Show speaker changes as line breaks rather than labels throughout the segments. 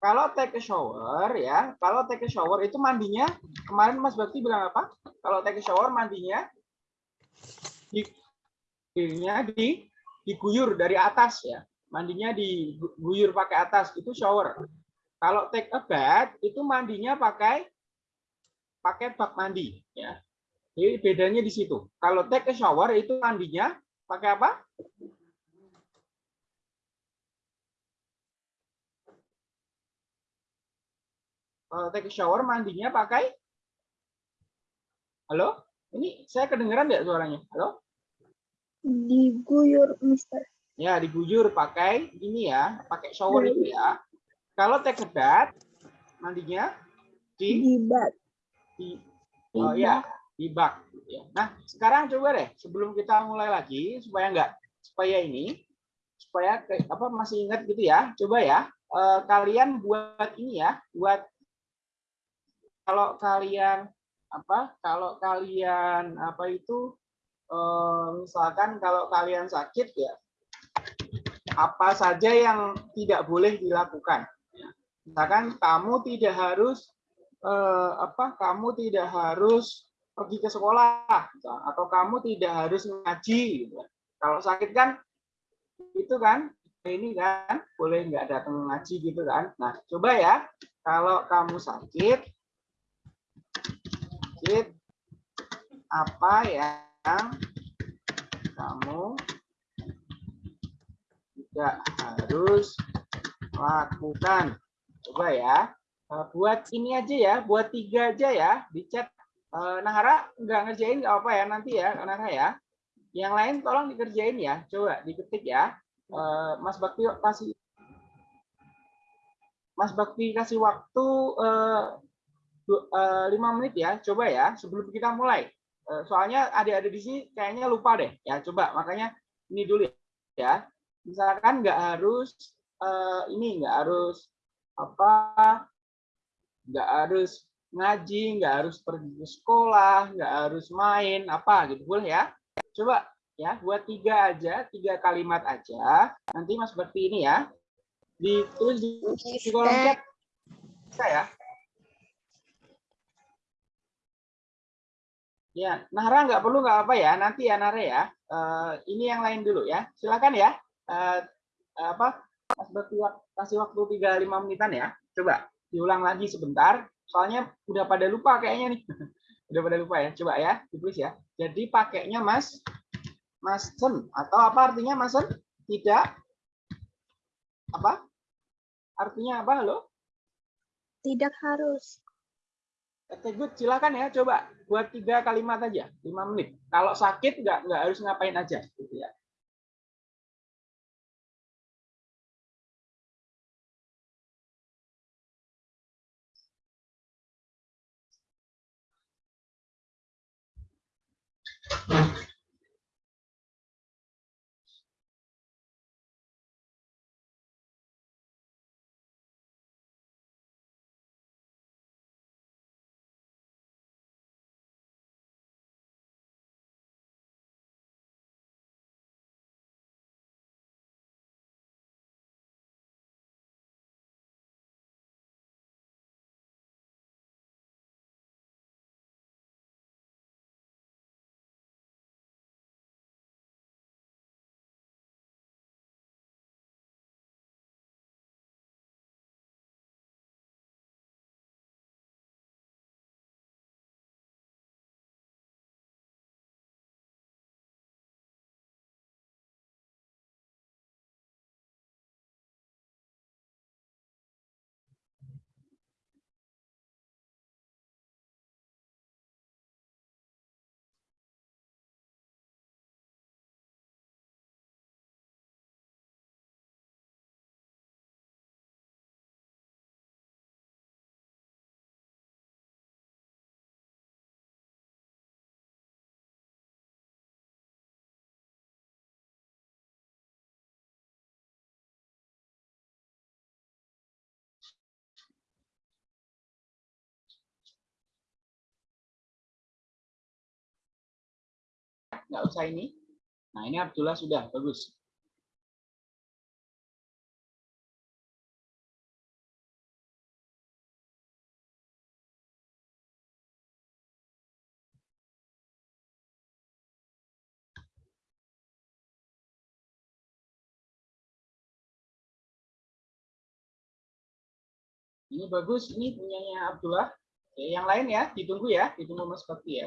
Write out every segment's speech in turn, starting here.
Kalau take a shower ya, kalau take a shower itu mandinya kemarin Mas Bakti bilang apa? Kalau take a shower mandinya di dirinya di diguyur dari atas ya. Mandinya diguyur pakai atas itu shower. Kalau take a bath itu mandinya pakai pakai bak mandi ya. Jadi bedanya di situ. Kalau take a shower itu mandinya pakai apa? Take a shower mandinya pakai Halo? Ini saya kedengeran nggak suaranya? Halo?
Diguyur, Mister.
Ya, diguyur pakai ini ya, pakai shower itu ya. Kalau take a bath mandinya di
Di bak.
di oh ya, di bak ya. Nah, sekarang coba deh sebelum kita mulai lagi supaya enggak supaya ini supaya apa masih ingat gitu ya. Coba ya eh, kalian buat ini ya, buat kalau kalian apa? Kalau kalian apa itu eh, misalkan kalau kalian sakit ya apa saja yang tidak boleh dilakukan. Misalkan kamu tidak harus eh, apa? Kamu tidak harus pergi ke sekolah atau kamu tidak harus ngaji. gitu. Kalau sakit kan itu kan ini kan boleh nggak datang ngaji gitu kan. Nah coba ya kalau kamu sakit sakit apa yang kamu tidak harus lakukan. Coba ya. Eh, Buat ini aja ya, buat tiga aja ya di chat. Eh, Nahara nggak ngerjain nggak apa ya nanti ya, Nahara ya. Yang lain tolong dikerjain ya. Coba diketik ya. Eh, Mas Bakti kasih Mas Bakti kasih waktu lima menit ya. Coba ya sebelum kita mulai. Eh, Soalnya adik-adik di sini kayaknya lupa deh. Ya coba makanya ini dulu ya. Misalkan nggak harus eh, ini nggak harus apa nggak harus ngaji, nggak harus pergi ke sekolah, nggak harus main, apa gitu boleh ya? Coba ya buat tiga aja, tiga kalimat aja. Nanti Mas Bakti ini ya ditulis di, di kolom chat bisa ya. Ya, Nara nggak perlu nggak apa ya, nanti ya Nara ya. Eh, ini yang lain dulu ya. Silakan ya. Eh, apa? Mas kasih waktu 3-5 menitan ya. Coba diulang lagi sebentar. Soalnya udah pada lupa kayaknya nih. udah pada lupa ya. Coba ya, ditulis ya. Jadi pakainya Mas Masen atau apa artinya Masen? Tidak apa? Artinya apa halo?
Tidak harus.
Good. Silakan ya, coba buat tiga kalimat aja, lima menit. Kalau sakit nggak nggak harus ngapain aja, gitu ya. nggak usah ini. Nah, ini Abdullah sudah, bagus. Ini bagus, ini punyanya Abdullah. Oke, yang lain ya, ditunggu ya, ditunggu Mas Bakti ya.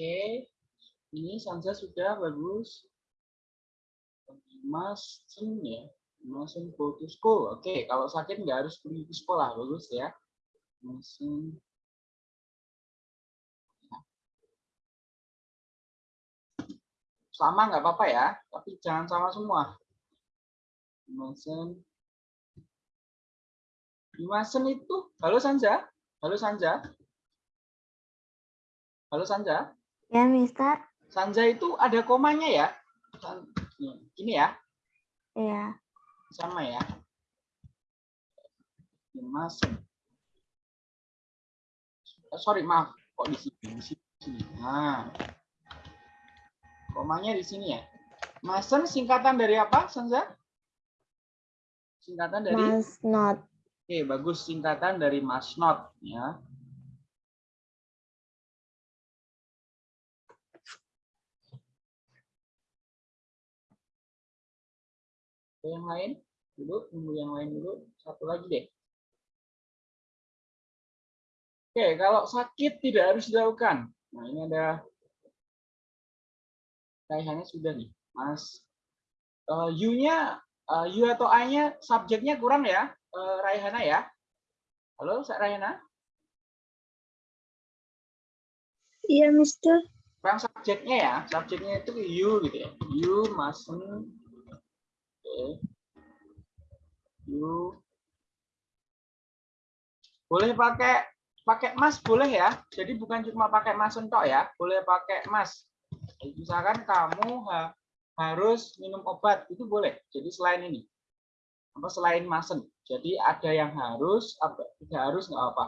Oke, ini Sanza sudah bagus. Mas ya, Mas go to school. Oke, kalau sakit nggak harus pergi ke sekolah, bagus ya. Mas sama nggak apa-apa ya, tapi jangan sama semua. Masen. Dimasen itu, halo Sanja, halo Sanja. Halo Sanja.
Ya, Mister.
Sanja itu ada komanya ya? Ini ya?
Iya.
Sama ya? Dimasen. Sorry, maaf. Kok di sini? Di sini. Nah. Komanya di sini ya. Masen singkatan dari apa, Sanja? Singkatan dari?
Mas not.
Oke, bagus. Singkatan dari mas not. Ya. Yang lain dulu, tunggu yang lain dulu. Satu lagi deh. Oke, kalau sakit tidak harus dilakukan. Nah, ini ada kayaknya sudah nih, Mas. Uh, U-nya, uh, U atau I-nya subjeknya kurang ya, uh, Raihana ya. Halo, Raihana?
Iya, Mister.
Kurang subjeknya ya, subjeknya itu U gitu ya. U, mustn't, You boleh pakai pakai emas boleh ya. Jadi bukan cuma pakai emas entok ya, boleh pakai emas. Misalkan kamu ha, harus minum obat itu boleh. Jadi selain ini apa selain masen. Jadi ada yang harus, apa tidak harus nggak apa.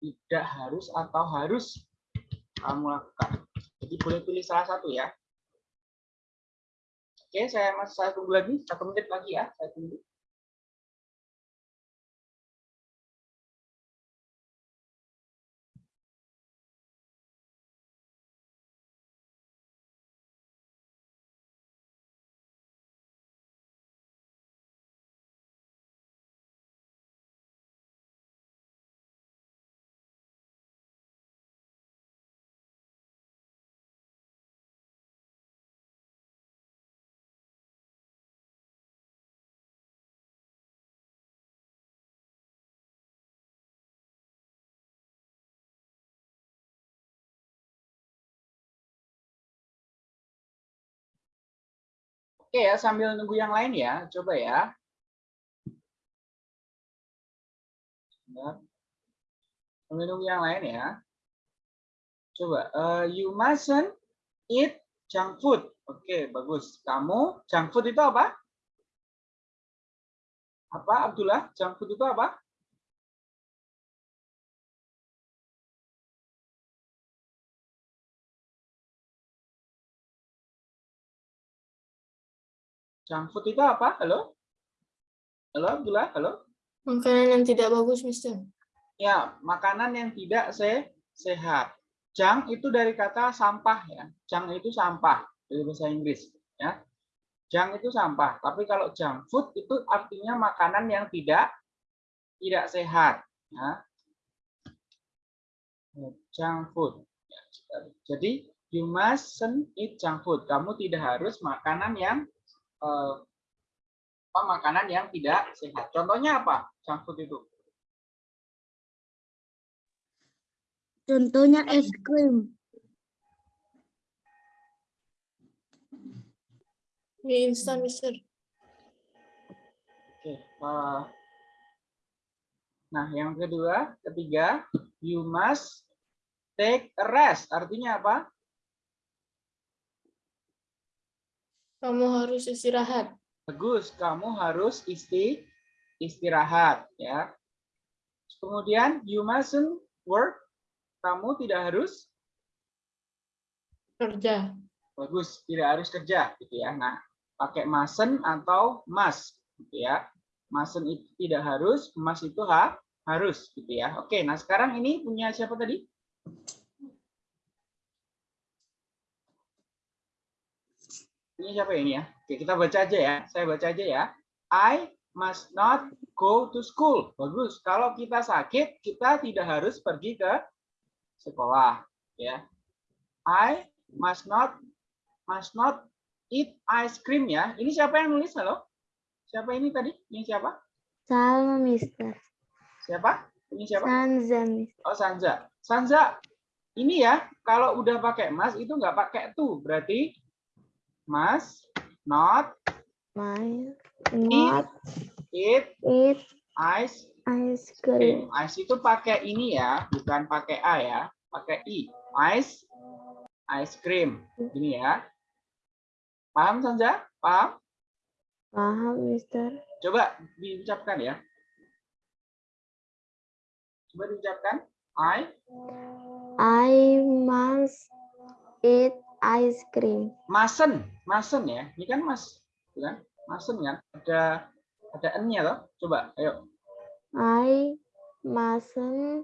Tidak harus atau harus kamu lakukan. Jadi boleh pilih salah satu ya. Oke, saya saya tunggu lagi satu menit lagi ya, saya tunggu. Oke ya, sambil nunggu yang lain ya, coba ya. Benar. Minum yang lain ya. Coba, uh, you mustn't eat junk food. Oke, bagus. Kamu junk food itu apa? Apa Abdullah? Junk food itu apa? Junk food itu apa? Halo? Halo Abdullah? Halo?
Makanan yang tidak bagus, Mister.
Ya, makanan yang tidak se sehat. Junk itu dari kata sampah ya. Junk itu sampah dari bahasa Inggris ya. Junk itu sampah. Tapi kalau junk food itu artinya makanan yang tidak tidak sehat ya. Junk food. Ya, Jadi you mustn't eat junk food. Kamu tidak harus makanan yang eh, apa makanan yang tidak sehat. Contohnya apa? Junk food itu.
Contohnya es krim.
Mie instan, Mister.
Oke. eh, Nah, yang kedua, ketiga, you must take a rest. Artinya apa?
Kamu harus istirahat.
Bagus, kamu harus isti istirahat ya. Kemudian you mustn't work. Kamu tidak harus
Kerja.
bagus, tidak harus kerja gitu ya. Nah, pakai mustn't atau must gitu ya. Mustn't itu tidak harus, must itu ha, harus gitu ya. Oke, nah sekarang ini punya siapa tadi? Ini siapa ini ya? Oke, kita baca aja ya. Saya baca aja ya. I must not go to school. Bagus. Kalau kita sakit, kita tidak harus pergi ke sekolah, ya. I must not must not eat ice cream ya. Ini siapa yang nulis? Halo? Siapa ini tadi? Ini siapa?
Salma, Mister.
Siapa? Ini siapa?
Sanza, Mister.
Oh, Sanza. Sanza, ini ya, kalau udah pakai mas itu nggak pakai tuh. Berarti mas not
My not
eat
eat
ice
ice
cream.
cream.
Ice itu pakai ini ya, bukan pakai A ya, pakai I. Ice ice cream. Ini ya. Paham Sanza? Paham?
Paham, Mister.
Coba diucapkan ya. Coba diucapkan. I
I must eat ice cream.
masen, masen ya. Ini kan mas, kan? Masen kan? Ada ada n-nya loh. Coba, ayo.
I mustn't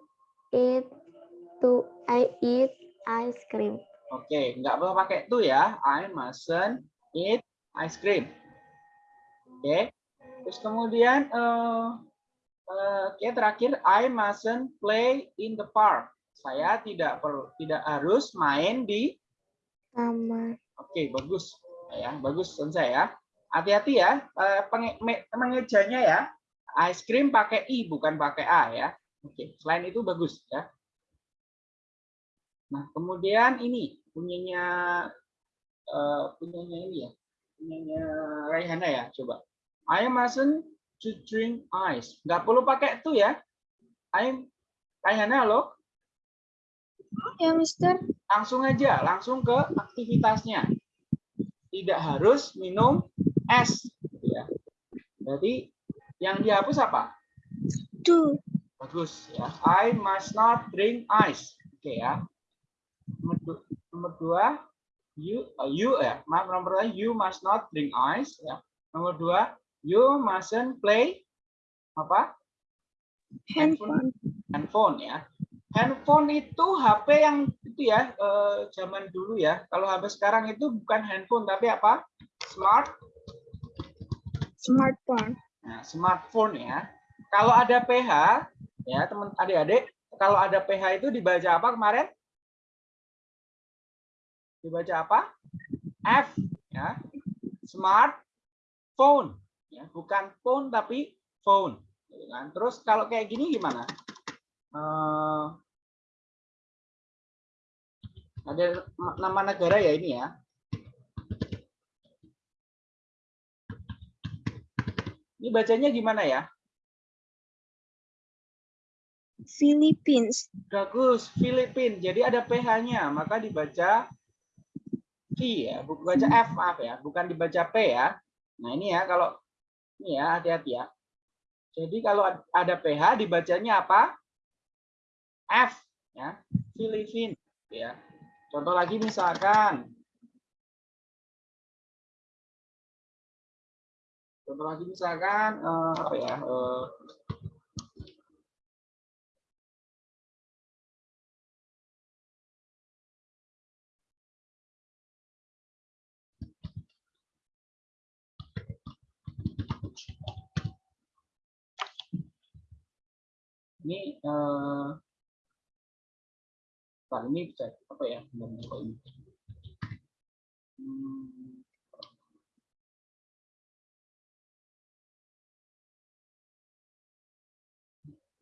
eat to I eat ice cream.
Oke, nggak boleh pakai tuh ya. I mustn't eat ice cream. Oke. Terus kemudian eh eh, oke terakhir I mustn't play in the park. Saya tidak perlu tidak harus main di
Taman.
Oke, bagus. Ya, bagus Sensa ya. Hati-hati ya, eh, mengejanya ya. Ice cream pakai i bukan pakai a ya. Oke, selain itu bagus ya. Nah, kemudian ini punyanya eh, punyanya ini ya. Punyanya Raihana ya, coba. I mustn't to drink ice. Nggak perlu pakai itu ya. I Raihana halo.
Ya, Mister.
Langsung aja, langsung ke aktivitasnya. Tidak harus minum es. gitu ya. Berarti yang dihapus apa?
Two.
Bagus ya. I must not drink ice. Oke ya. Nomor du- Nomor dua, you, uh, you ya. Maaf, nomor dua, you must not drink ice. Ya. Nomor dua, you mustn't play apa?
Handphone.
handphone ya. Handphone itu HP yang itu ya eh, zaman dulu ya. Kalau HP sekarang itu bukan handphone tapi apa? Smart,
Smartphone.
nah, smartphone ya. Kalau ada PH ya teman adik-adik, kalau ada PH itu dibaca apa kemarin? Dibaca apa? F ya. Smartphone ya, bukan phone tapi phone. gitu kan. Terus kalau kayak gini gimana? Eh, ada nama negara ya ini ya. Ini bacanya gimana ya?
Philippines.
Bagus, Filipin. Jadi ada PH-nya, maka dibaca V ya, bukan baca F maaf ya, bukan dibaca P ya. Nah ini ya kalau ini ya hati-hati ya. Jadi kalau ada PH dibacanya apa? F ya, Filipin ya. Contoh lagi misalkan Contoh lagi misalkan eh, apa ya? eh, ini eh Bentar, ini bisa apa ya? Hmm.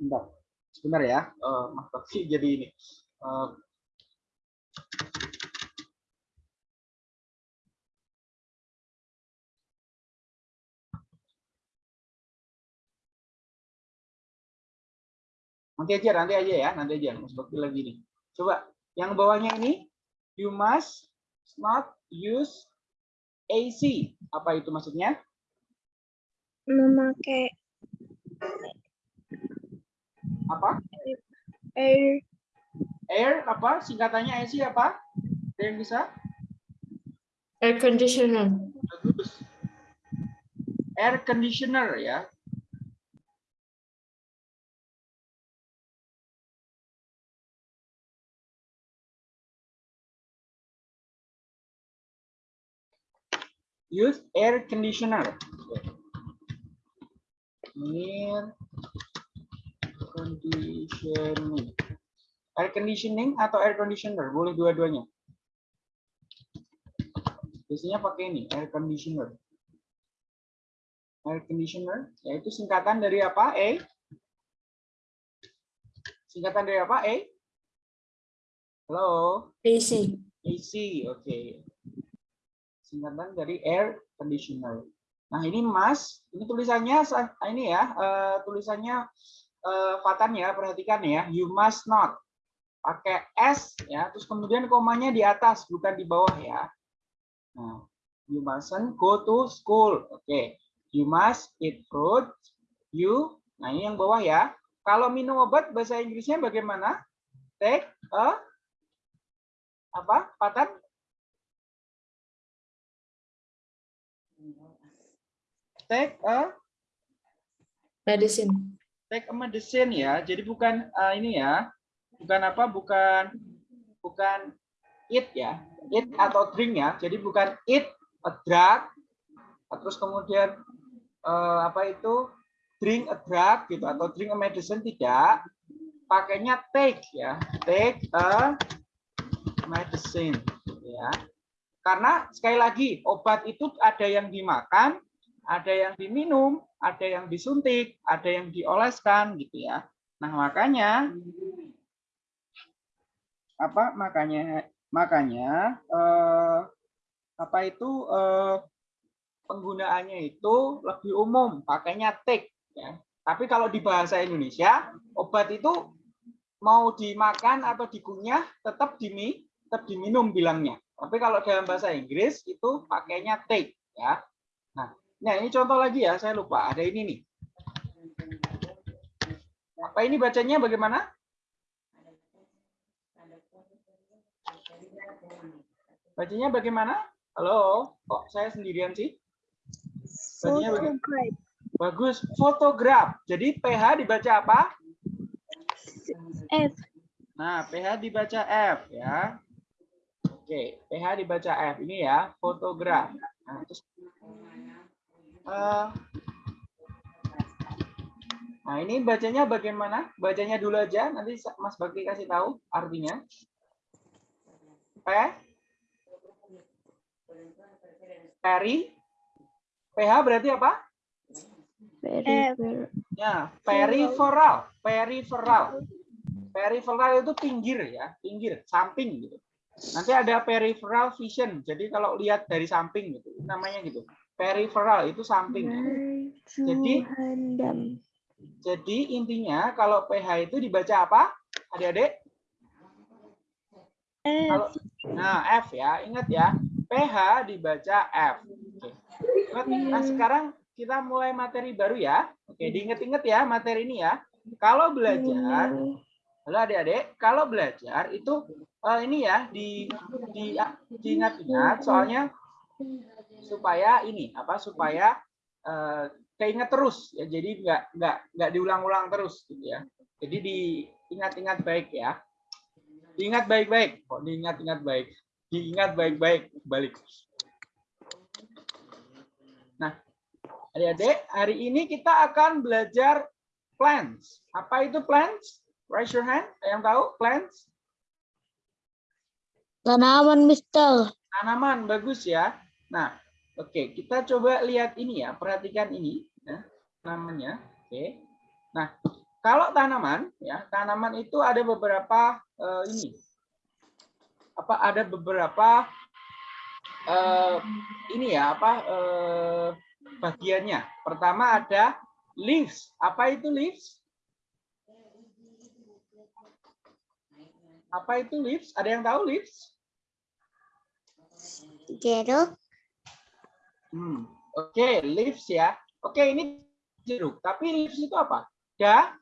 Bentar, sebentar ya. Eh, Mas Bakti jadi ini. Eh, Nanti aja, nanti aja ya, nanti aja. Mas Bakti lagi nih. Coba yang bawahnya ini, you must not use AC. Apa itu maksudnya?
Memakai
Apa?
air
Air apa? Singkatannya AC apa? Ada yang bisa?
Air conditioner.
Bagus. Air conditioner ya. Use air conditioner. Air conditioning. Air conditioning atau air conditioner, boleh dua-duanya. Biasanya pakai ini, air conditioner. Air conditioner, yaitu singkatan dari apa? A. Singkatan dari apa? A. Halo,
AC.
AC, oke. Singkatan dari air conditioner. Nah ini Mas, ini tulisannya sa- ini ya, eh, tulisannya eh, Fatan ya, perhatikan ya. You must not pakai S ya, terus kemudian komanya di atas bukan di bawah ya. Nah, you mustn't go to school. Oke. You must eat fruit. You. Nah, ini yang bawah ya. Kalau minum obat bahasa Inggrisnya bagaimana? Take a apa? Patan? Take a
Medicine.
take a medicine ya. Jadi bukan eh, ini ya. Bukan apa? Bukan bukan eat ya. Eat atau drink ya. Jadi bukan eat a drug terus kemudian eh, apa itu drink a drug gitu atau drink a medicine tidak. Pakainya take ya. Take a medicine gitu ya. Karena sekali lagi obat itu ada yang dimakan, ada yang diminum, ada yang disuntik, ada yang dioleskan gitu ya. Nah, makanya apa makanya makanya eh, apa itu eh, penggunaannya itu lebih umum, pakainya take ya. Tapi kalau di bahasa Indonesia, obat itu mau dimakan atau dikunyah tetap dimi tetap diminum bilangnya. Tapi kalau dalam bahasa Inggris itu pakainya take ya. Nah, nah ini contoh lagi ya, saya lupa ada ini nih. Apa ini bacanya bagaimana? Bacanya bagaimana? Halo, kok saya sendirian sih? Bacanya bagaimana? Bagus, fotograf. Jadi PH dibaca apa?
F
Nah, PH dibaca F ya. Oke, PH dibaca F. Ini ya, fotograf. Nah, terus eh, Nah, ini bacanya bagaimana? Bacanya dulu aja, nanti Mas Bakti kasih tahu artinya. P Peri PH berarti apa?
F
Ya, peripheral, peripheral. Peripheral itu pinggir ya, pinggir, samping gitu. Nanti ada peripheral vision. Jadi kalau lihat dari samping gitu, namanya gitu. Peripheral itu samping. Jadi- Jadi intinya kalau PH itu dibaca apa? Adik-adik? Kalau nah F ya, ingat ya. PH dibaca F. Oke. Nah, sekarang kita mulai materi baru ya. Oke, diingat-ingat ya materi ini ya. Kalau belajar, halo adik-adik, kalau belajar itu eh, ini ya di di diingat-ingat soalnya supaya ini apa supaya eh, keinget terus ya. Jadi nggak nggak nggak diulang-ulang terus gitu ya. Jadi diingat-ingat baik ya. Diingat baik-baik. Kok diingat-ingat baik? Diingat baik-baik. Balik. Nah, adik-adik, hari ini kita akan belajar plants. Apa itu plants? Raise your hand. Yang tahu plants?
Tanaman, Mister.
Tanaman, bagus ya. Nah, oke, kita coba lihat ini ya. Perhatikan ini, ya, namanya. Oke. Nah, kalau tanaman, ya, tanaman itu ada beberapa eh, ini. Apa ada beberapa eh, ini ya, apa eh, bagiannya. Pertama ada leaves. Apa itu leaves? Apa itu leaves? Ada yang tahu leaves?
Jeruk.
Hmm. Oke, leaves ya. Oke, ini jeruk. Tapi leaves itu apa? Da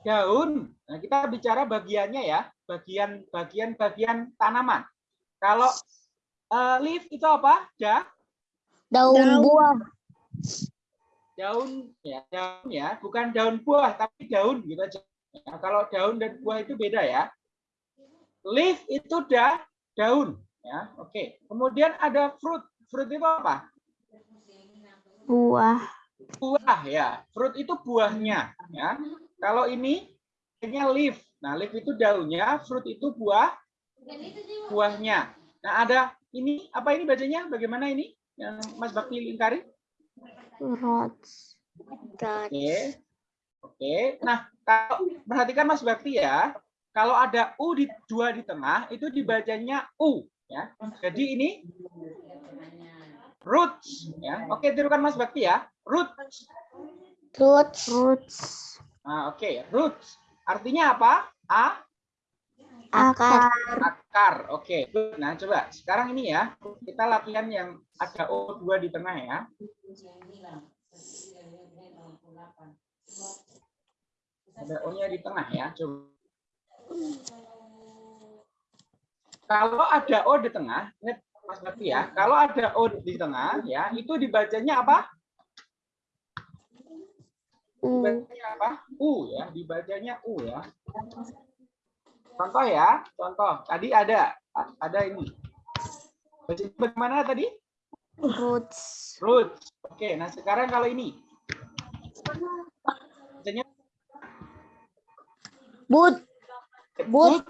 daun. Nah, kita bicara bagiannya ya, bagian bagian bagian tanaman. Kalau eh, leaf itu apa? Da
Daun,
Daun.
buah.
daun ya, daun ya, bukan daun buah tapi daun gitu aja. Nah, kalau daun dan buah itu beda ya. Leaf itu da daun ya. Oke. Kemudian ada fruit. Fruit itu apa?
Buah.
buah ya. Fruit itu buahnya ya. Kalau ini ini leaf. Nah, leaf itu daunnya, fruit itu buah buahnya. Nah, ada ini apa ini bacanya? Bagaimana ini? Yang Mas Bakti lingkari?
Roots.
Oke. Oke. Nah, kalau perhatikan Mas Bakti ya. Kalau ada u di dua di tengah itu dibacanya u ya. Jadi ini roots ya. Oke, tirukan Mas Bakti ya. Roots.
Roots. Roots.
Nah, oke, roots. Artinya apa? A
Akar.
akar. Oke. good. Nah, coba sekarang ini ya, kita latihan yang ada O2 di tengah ya. Ada O-nya di tengah ya. Coba. Kalau ada O di tengah, Mas Bakti ya, kalau ada O di tengah ya, itu dibacanya apa?
U.
Dibacanya apa? U ya, dibacanya U ya. Contoh ya, contoh. Tadi ada ada ini. Bacanya bagaimana tadi?
Roots.
Roots. Oke, nah sekarang kalau ini. Bacanya
Boot. Boot.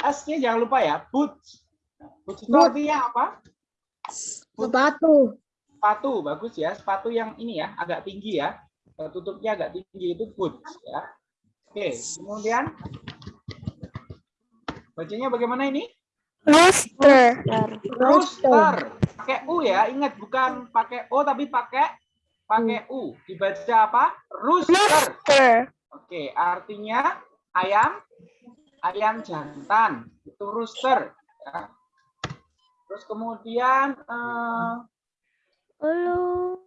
S-nya jangan lupa ya, boots. Artinya apa?
Sepatu.
Sepatu, bagus ya. Sepatu yang ini ya, agak tinggi ya. Eh, Tutupnya agak tinggi itu boots ya. Oke, kemudian bacanya bagaimana ini?
Rooster.
Rooster. Pakai U ya, ingat bukan pakai O tapi pakai pakai U. Dibaca apa? Rooster.
Rooster.
Oke, artinya ayam ayam jantan. Itu rooster ya. Terus kemudian eh,
Halo.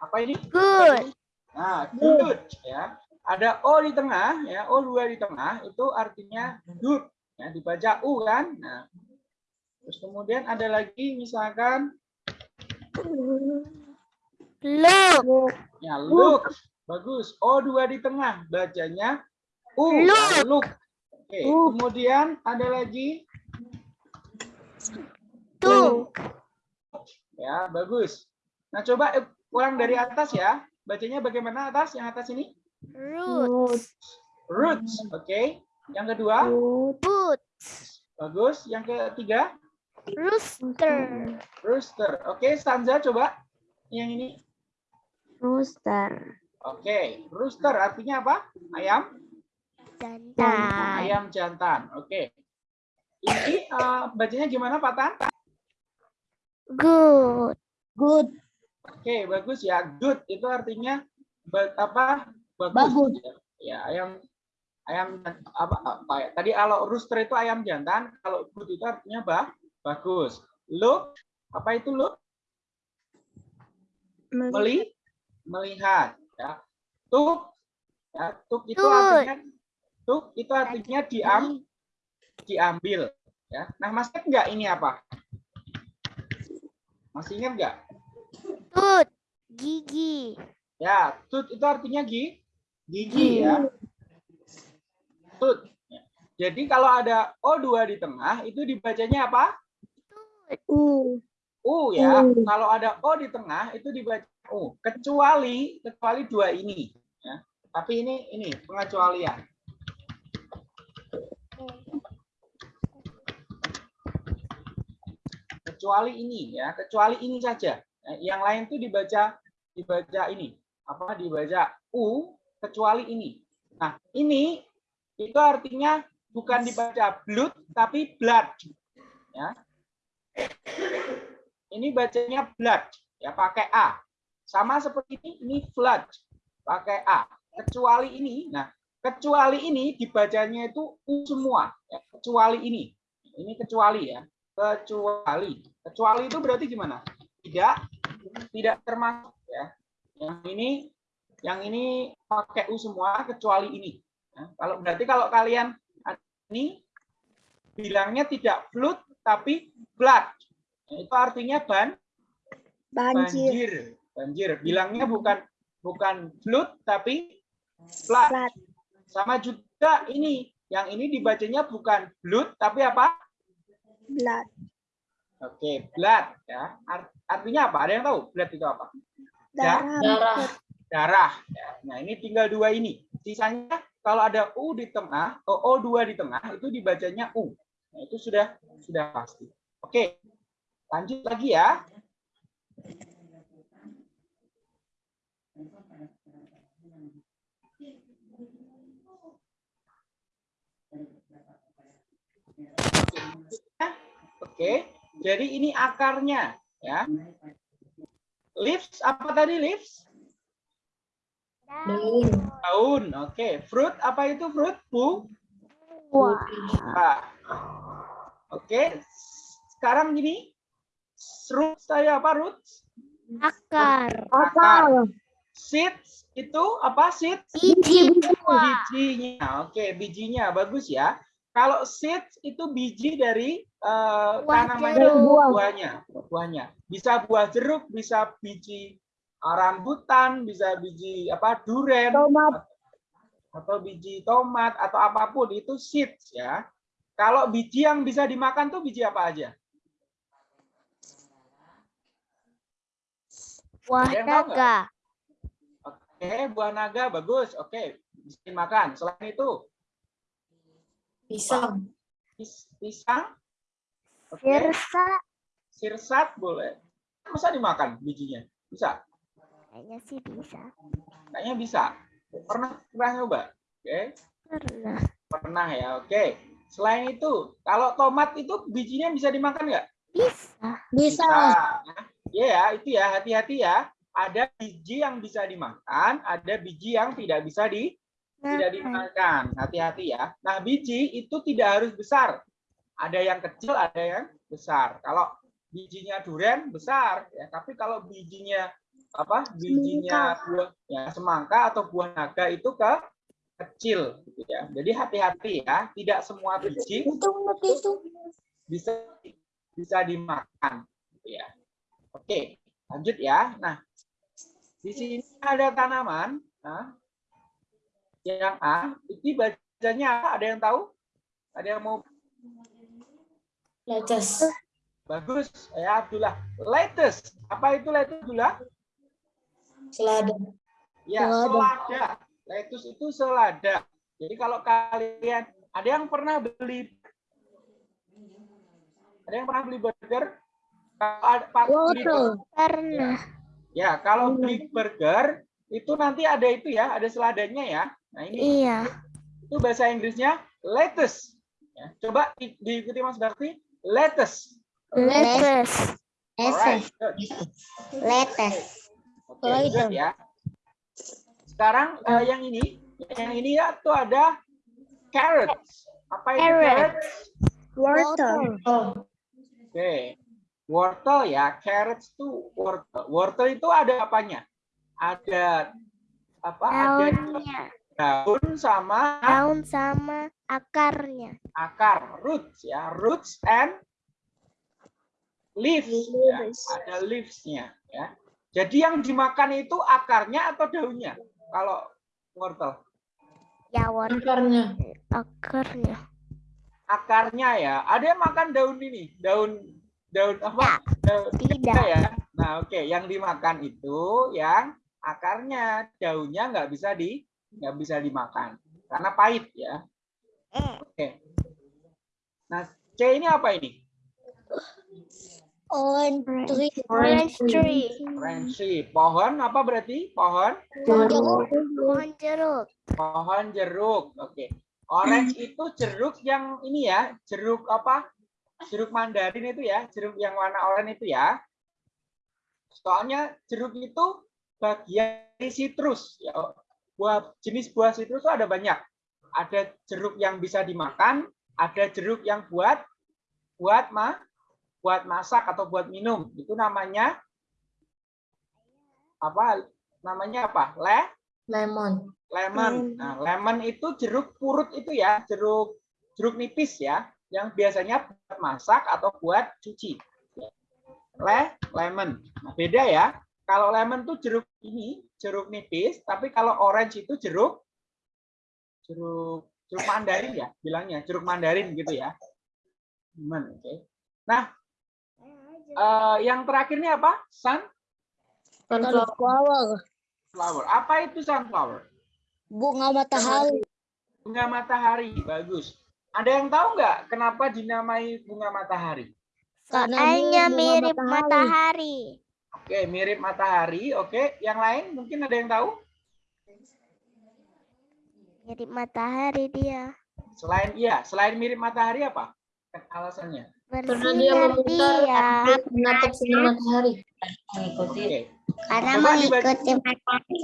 apa ini?
Good.
Nah, good ya. Ada O di tengah ya, O2 di tengah itu artinya good. Ya, dibaca U kan? Nah. Terus kemudian ada lagi misalkan
Look.
Ya, look. Bagus. O2 di tengah. Bacanya U.
Look.
look. Oke.
Look.
Kemudian ada lagi.
Two.
Ya, bagus. Nah, coba eh, ulang dari atas ya. Bacanya bagaimana atas? Yang atas ini?
Roots.
Roots. Oke. Yang kedua?
Boot.
Bagus. Yang ketiga?
Rooster.
Rooster. Oke, stanza coba. Yang ini.
Rooster.
Oke. Rooster artinya apa? Ayam?
Jantan.
Ayam jantan. Oke. Ini eh, bacanya gimana, Pak Tan?
Good. Good.
Oke, bagus ya. Good itu artinya ba- apa? Bagus.
Bagus.
Ya, ayam ayam apa, apa ya? Tadi kalau rooster itu ayam jantan, kalau good itu artinya bah, bagus. Look, apa itu look? Meli, melihat ya. Tuk ya, tuk itu artinya tuk itu artinya diam diambil ya. Nah, masih ingat nggak ini apa? Masih ingat nggak?
Tut. Gigi.
Ya, tut itu artinya gi, gigi ya. Tut. Jadi kalau ada O2 di tengah itu dibacanya apa?
U.
U ya.
U.
Kalau ada O di tengah itu dibaca U. Kecuali kecuali dua ini ya. Tapi ini ini pengecualian. Kecuali ini ya, kecuali ini saja. Ya, Yang lain tuh dibaca dibaca ini. Apa dibaca U kecuali ini. Nah, ini itu artinya bukan dibaca blood tapi blood. Ya. Ini bacanya blood ya pakai A. Sama seperti ini ini flood pakai A. Kecuali ini. Nah, kecuali ini dibacanya itu U semua ya. Kecuali ini. Ini kecuali ya. Kecuali. Kecuali itu berarti gimana? Tidak tidak termasuk ya. Yang ini yang ini pakai U semua kecuali ini. Ya, kalau berarti kalau kalian ini bilangnya tidak flood tapi blood. Nah, itu artinya ban
Banjir.
banjir. Banjir. Bilangnya bukan bukan flood tapi flood.
Flood.
Sama juga ini. Yang ini dibacanya bukan blood tapi apa?
Blood.
Oke, blood ya. Art- Artinya apa? Ada yang tahu blood itu apa?
Darah.
Darah.
Darah. Ya. Nah, ini tinggal dua ini. Sisanya kalau ada U di tengah, O O2 di tengah itu dibacanya U. Nah, itu sudah sudah pasti. Oke. Lanjut lagi ya. Oke, jadi ini akarnya ya. Leaves apa tadi leaves?
Daun.
Daun. Oke, fruit apa itu fruit? Bu.
Wah.
Ah. Oke. Sekarang gini. Root saya apa root?
Akar.
Akar. Seeds itu apa seeds?
Biji buah.
Bijinya. Oke, bijinya bagus ya. Kalau seeds itu biji dari eh,
Buah
tanaman
jeruk.
buahnya, buahnya. Bisa buah jeruk, bisa biji eh, rambutan, bisa biji apa duren
Tomat.
atau biji tomat atau apa pun itu seeds ya. Kalau biji yang bisa dimakan tuh biji apa aja?
Buah naga.
Oke, buah naga bagus. Oke, bisa dimakan. Selain itu,
Pisang.
pis- pisang. Oke,
Sirsa.
sirsat boleh. Bisa dimakan bijinya? Bisa.
Kayaknya sih bisa.
Kayaknya bisa. Pernah pernah nyoba? Oke,
Pernah.
pernah ya. Oke. Selain itu, kalau tomat itu bijinya bisa dimakan nggak?
Bisa.
Bisa.
Ya, ya, itu ya, hati-hati ya. Ada biji yang bisa dimakan, ada biji yang tidak bisa di tidak dimakan. Hati-hati ya. Nah, biji itu tidak harus besar. Ada yang kecil, ada yang besar. Kalau bijinya durian besar, ya. Tapi kalau bijinya apa? Bijinya buah ya, semangka atau buah naga itu ke kecil, gitu ya. Jadi hati-hati ya. Tidak semua biji
Itu menurut itu.
bisa bisa dimakan gitu ya. Oke, lanjut ya. Nah, di sini ada tanaman nah, yang A, itu bacanya apa? Ada yang tahu? Ada yang mau
Lettuce.
bagus? Ya, Abdullah. Lettuce. Apa itu lettuce, Abdullah?
Selada.
Ya,
Selada.
selada. Lettuce itu selada. Jadi kalau kalian ada yang pernah beli ada yang pernah beli burger? Kalau ada Pak, beli.
Pernah.
Ya, kalau beli burger itu nanti ada itu ya, ada seladanya ya. Nah, ini
Iya.
itu bahasa Inggrisnya lettuce. Ya, coba di- diikuti Mas Bakti, lettuce.
Lettuce.
Good.
Letes.
Oke, good ya. Sekarang eh, yang ini, yang ini ya tuh ada carrots. Apa itu
Carrot.
carrots?
Wortel.
Oh,
Oke, wortel ya, carrots itu wortel. Wortel itu ada apanya? Ada apa? Ada
Daunnya.
Daun sama
Daun sama akarnya.
akar, roots ya, roots and leaves. Ya.
Leaves.
Ada leaves-nya ya. Jadi yang dimakan itu akarnya atau daunnya? Kalau wortel,
Ya, wortel
akarnya.
akarnya.
akarnya ya. Ada yang makan daun ini, daun daun apa? Daun
Tidak.
ya. Nah, oke, yang dimakan itu yang akarnya, daunnya nggak bisa di nggak bisa dimakan karena pahit ya.
Eh,
Oke. Nah, C ini apa ini?
Orange tree.
Orange tree.
Orange tree. Pohon apa berarti? Pohon?
Jeruk.
Pohon jeruk.
Pohon jeruk. Oke. Orange itu jeruk yang ini ya, jeruk apa? Jeruk mandarin itu ya, jeruk yang warna oranye itu ya. Soalnya jeruk itu bagian dari sitrus ya. Buah jenis buah sitrus itu ada banyak. Ada jeruk yang bisa dimakan, ada jeruk yang buat buat ma buat masak atau buat minum. Itu namanya apa? Namanya apa? Le
Lemon.
lemon. Nah, lemon itu jeruk purut itu ya, jeruk jeruk nipis ya, yang biasanya buat masak atau buat cuci. Le lemon. Nah, beda ya. Kalau lemon tuh jeruk ini, jeruk nipis, tapi kalau orange itu jeruk jeruk jeruk mandarin ya, bilangnya jeruk mandarin gitu ya. Lemon, oke. Nah, eh, yang terakhir ini apa? Sun
Sunflower.
Sunflower.
flower. Apa itu sunflower?
Bunga matahari.
Bunga matahari, bagus. Ada yang tahu nggak kenapa dinamai bunga matahari?
Karena
mirip
matahari.
matahari.
Oke, mirip matahari. Oke, yang lain mungkin ada yang tahu?
Mirip matahari dia.
Selain iya, selain mirip matahari apa? Alasannya.
Karena dia memutar
dia.
menatap sinar matahari.
Oke.
Karena
Coba
mengikuti matahari.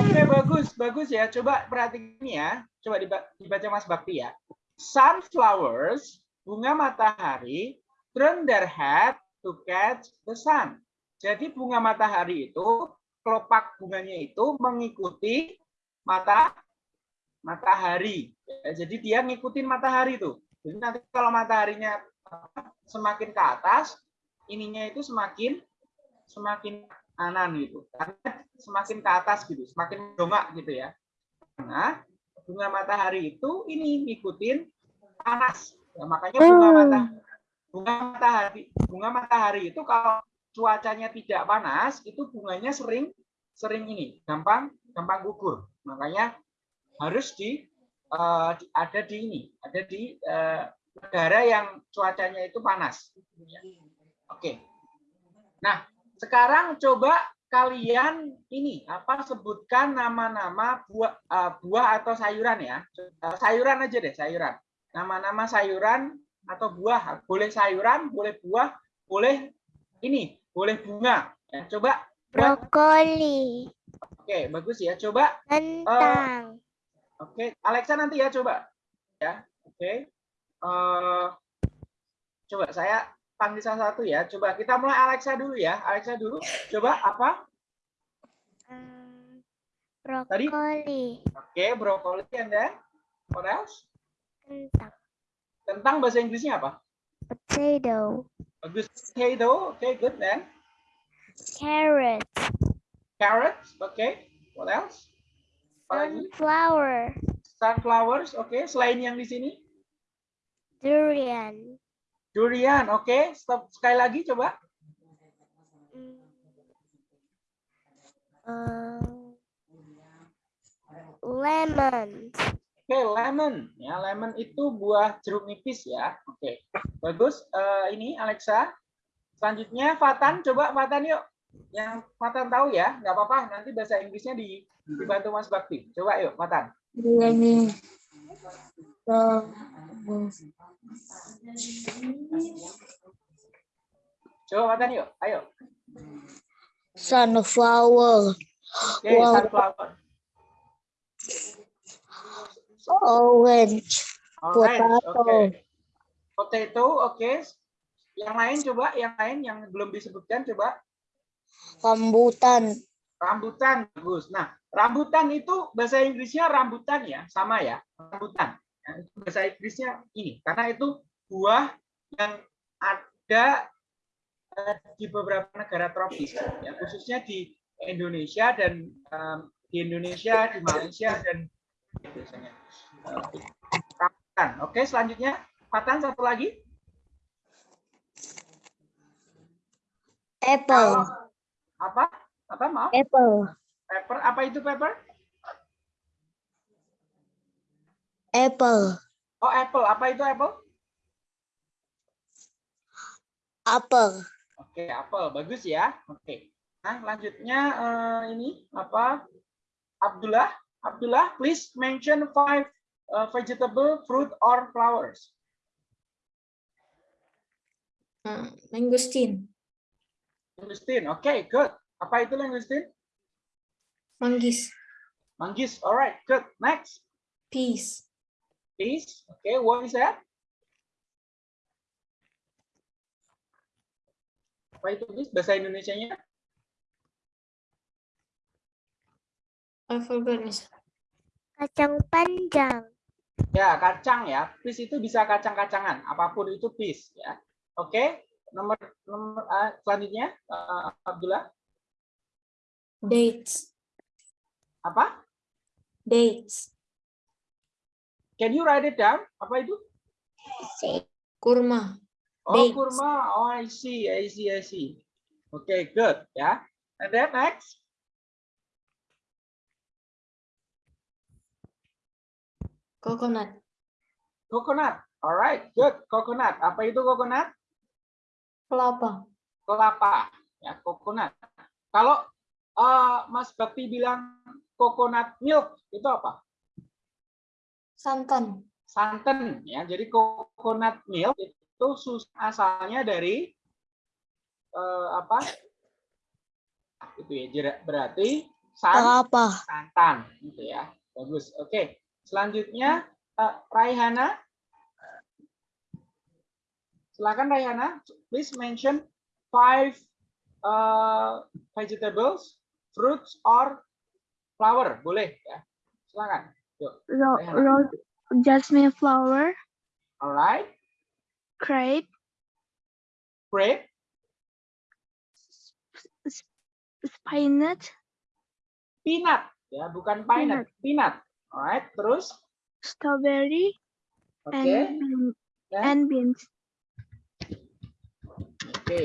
Oke, bagus, bagus ya. Coba perhatiin ini ya. Coba diba- dibaca Mas Bakti ya. Sunflowers, bunga matahari, turn their head to catch the sun. Jadi bunga matahari itu kelopak bunganya itu mengikuti mata matahari. Ya, jadi dia ngikutin matahari tuh. Jadi nanti kalau mataharinya semakin ke atas, ininya itu semakin semakin kanan gitu. Karena semakin ke atas gitu, semakin dongak gitu ya. Karena bunga matahari itu ini ngikutin panas. Ya, makanya bunga matahari bunga matahari bunga matahari itu kalau cuacanya tidak panas itu bunganya sering sering ini gampang gampang gugur. Makanya harus di eh, di- ada di ini, ada di eh, negara yang cuacanya itu panas. Oke. Nah, sekarang coba kalian ini apa sebutkan nama-nama buah eh, buah atau sayuran ya. Sayuran aja deh, sayuran. Nama-nama sayuran atau buah. Boleh sayuran, boleh buah, boleh ini, boleh bunga. Ya, coba
Brokoli.
oke, bagus ya. Coba
Kentang.
Oke, Alexa nanti ya coba. Ya, oke. Eh, coba saya panggil salah satu ya. Coba kita mulai Alexa dulu ya. Alexa dulu. Coba apa? Tadi?
Brokoli.
Oke, brokoli and then what else?
Kentang.
Tentang bahasa Inggrisnya apa?
Potato.
Bagus. Potato. Oke, good then.
Carrot.
Carrots. Oke. What else?
Sunflower.
Sunflowers. Oke. Selain yang di sini,
Durian.
durian. Oke. Stop sekali lagi coba.
Hmm. Eh, lemon.
Oke, lemon. Ya, lemon itu buah jeruk nipis ya. Oke, bagus. Eh, ini Alexa. Selanjutnya Fatan, coba Fatan yuk. Yang Fatan tahu ya, nggak apa-apa. Nanti bahasa Inggrisnya di, dibantu Mas Bakti. Coba yuk, Fatan.
Ini.
Coba Fatan yuk, ayo.
Sunflower. Wow.
sunflower.
Orange.
Alright,
Potato.
oke. Potato, oke. Yang lain coba, yang lain yang belum disebutkan coba.
Rambutan.
Rambutan, bagus. Nah, rambutan itu bahasa Inggrisnya rambutan ya, sama ya, rambutan. Nah, itu bahasa Inggrisnya ini, karena itu buah yang ada eh, di beberapa negara tropis, ya, khususnya di Indonesia dan em, di Indonesia, di Malaysia dan biasanya rambutan. Oke, selanjutnya Fatan satu lagi.
Apple.
Apa? Apa maaf?
Apple.
Pepper. Apa itu pepper?
Apple.
Oh, apple. Apa itu apple?
Apple.
Oke, apel bagus ya. Oke. Nah, lanjutnya eh, ini apa? Abdullah, Abdullah, please mention five uh, vegetable, fruit or flowers.
Nah, Mangosteen,
Langustin. Oke, good. Apa itu langustin?
manggis,
Manggis. Alright, good. Next,
peas,
please. Okay, what is that? Apa itu please? Bahasa Indonesianya?
I forgot miss.
Kacang panjang.
Ya, kacang ya. Pis itu bisa kacang-kacangan, apa pun itu pis ya. Oke, nomor nomor ah, selanjutnya eh, Abdullah
dates,
apa?
dates,
Can you write it down? Apa itu?
kurma,
Oh,
Dates.
kurma. Oh, I see, I see, I see. Okay, good ya. And then next,
coconut,
coconut. Alright, good. Coconut. Apa itu coconut?
kelapa,
Kelapa. Ya, coconut. Kalau eh, Mas Bakti bilang coconut milk itu apa?
santan,
santan ya. Jadi coconut milk itu sus asalnya dari eh, apa? Itu ya. Berarti san
Kelapa.
santan gitu ya. Bagus. Oke. Selanjutnya eh, Raihana. Silakan Raihana, please mention five uh, vegetables, fruits or flower. Boleh ya. Silakan. Yuk.
Ro-
Rehana.
rose, jasmine flower,
Alright.
crepe,
Grape.
spinach,
peanut ya bukan peanut peanut alright terus?
Strawberry,
oke.
and bean,
Ya.
and beans.
oke.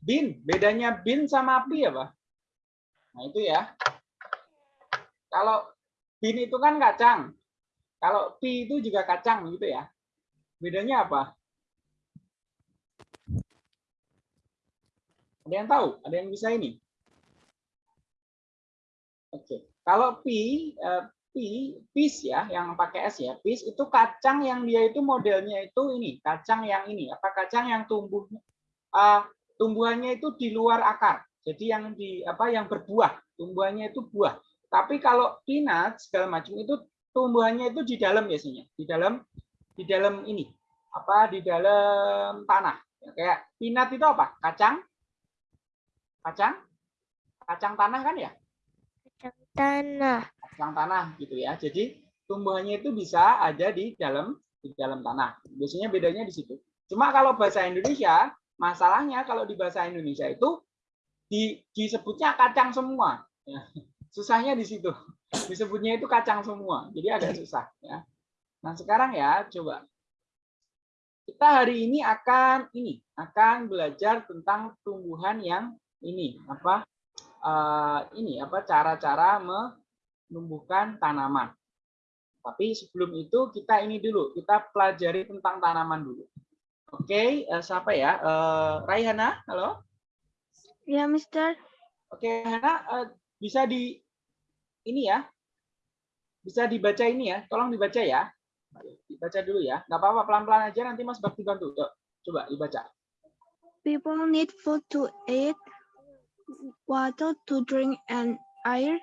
Bin bedanya bin sama pi apa nah itu ya. Kalau bin itu kan kacang. Kalau pi itu juga kacang gitu ya. Bedanya apa? Ada yang tahu? Ada yang bisa ini Oke, kalau pi, eh, pi, pis ya, yang pakai s ya, pis itu kacang yang dia itu modelnya itu ini, kacang yang ini, apa kacang yang tumbuh, eh, tumbuhannya itu di luar akar, jadi yang di apa yang berbuah, tumbuhannya itu buah. Tapi kalau peanut segala macam itu tumbuhannya itu di dalam biasanya, di dalam di dalam ini, apa di dalam tanah. Ya, kayak peanut itu apa? Kacang, kacang, kacang tanah kan ya?
Kacang tanah.
kacang tanah gitu ya. Jadi tumbuhannya itu bisa ada di dalam di dalam tanah. Biasanya bedanya di situ. Cuma kalau bahasa Indonesia, masalahnya kalau di bahasa Indonesia itu di, disebutnya kacang semua. Ya. Susahnya di situ. Disebutnya itu kacang semua. Jadi agak susah ya. Nah, sekarang ya coba kita hari ini akan ini akan belajar tentang tumbuhan yang ini apa eh, ini apa cara-cara menumbuhkan tanaman. Tapi sebelum itu kita ini dulu, kita pelajari tentang tanaman dulu. Oke, eh, siapa ya? Eh, Raihana, halo.
Ya, Mister.
Oke, Hana, eh, bisa di ini ya, bisa dibaca ini ya, tolong dibaca ya. Dibaca dulu ya. Nggak apa-apa, pelan-pelan aja. Nanti Mas Bakti bantu. Coba dibaca.
People need food to eat, water to drink, and air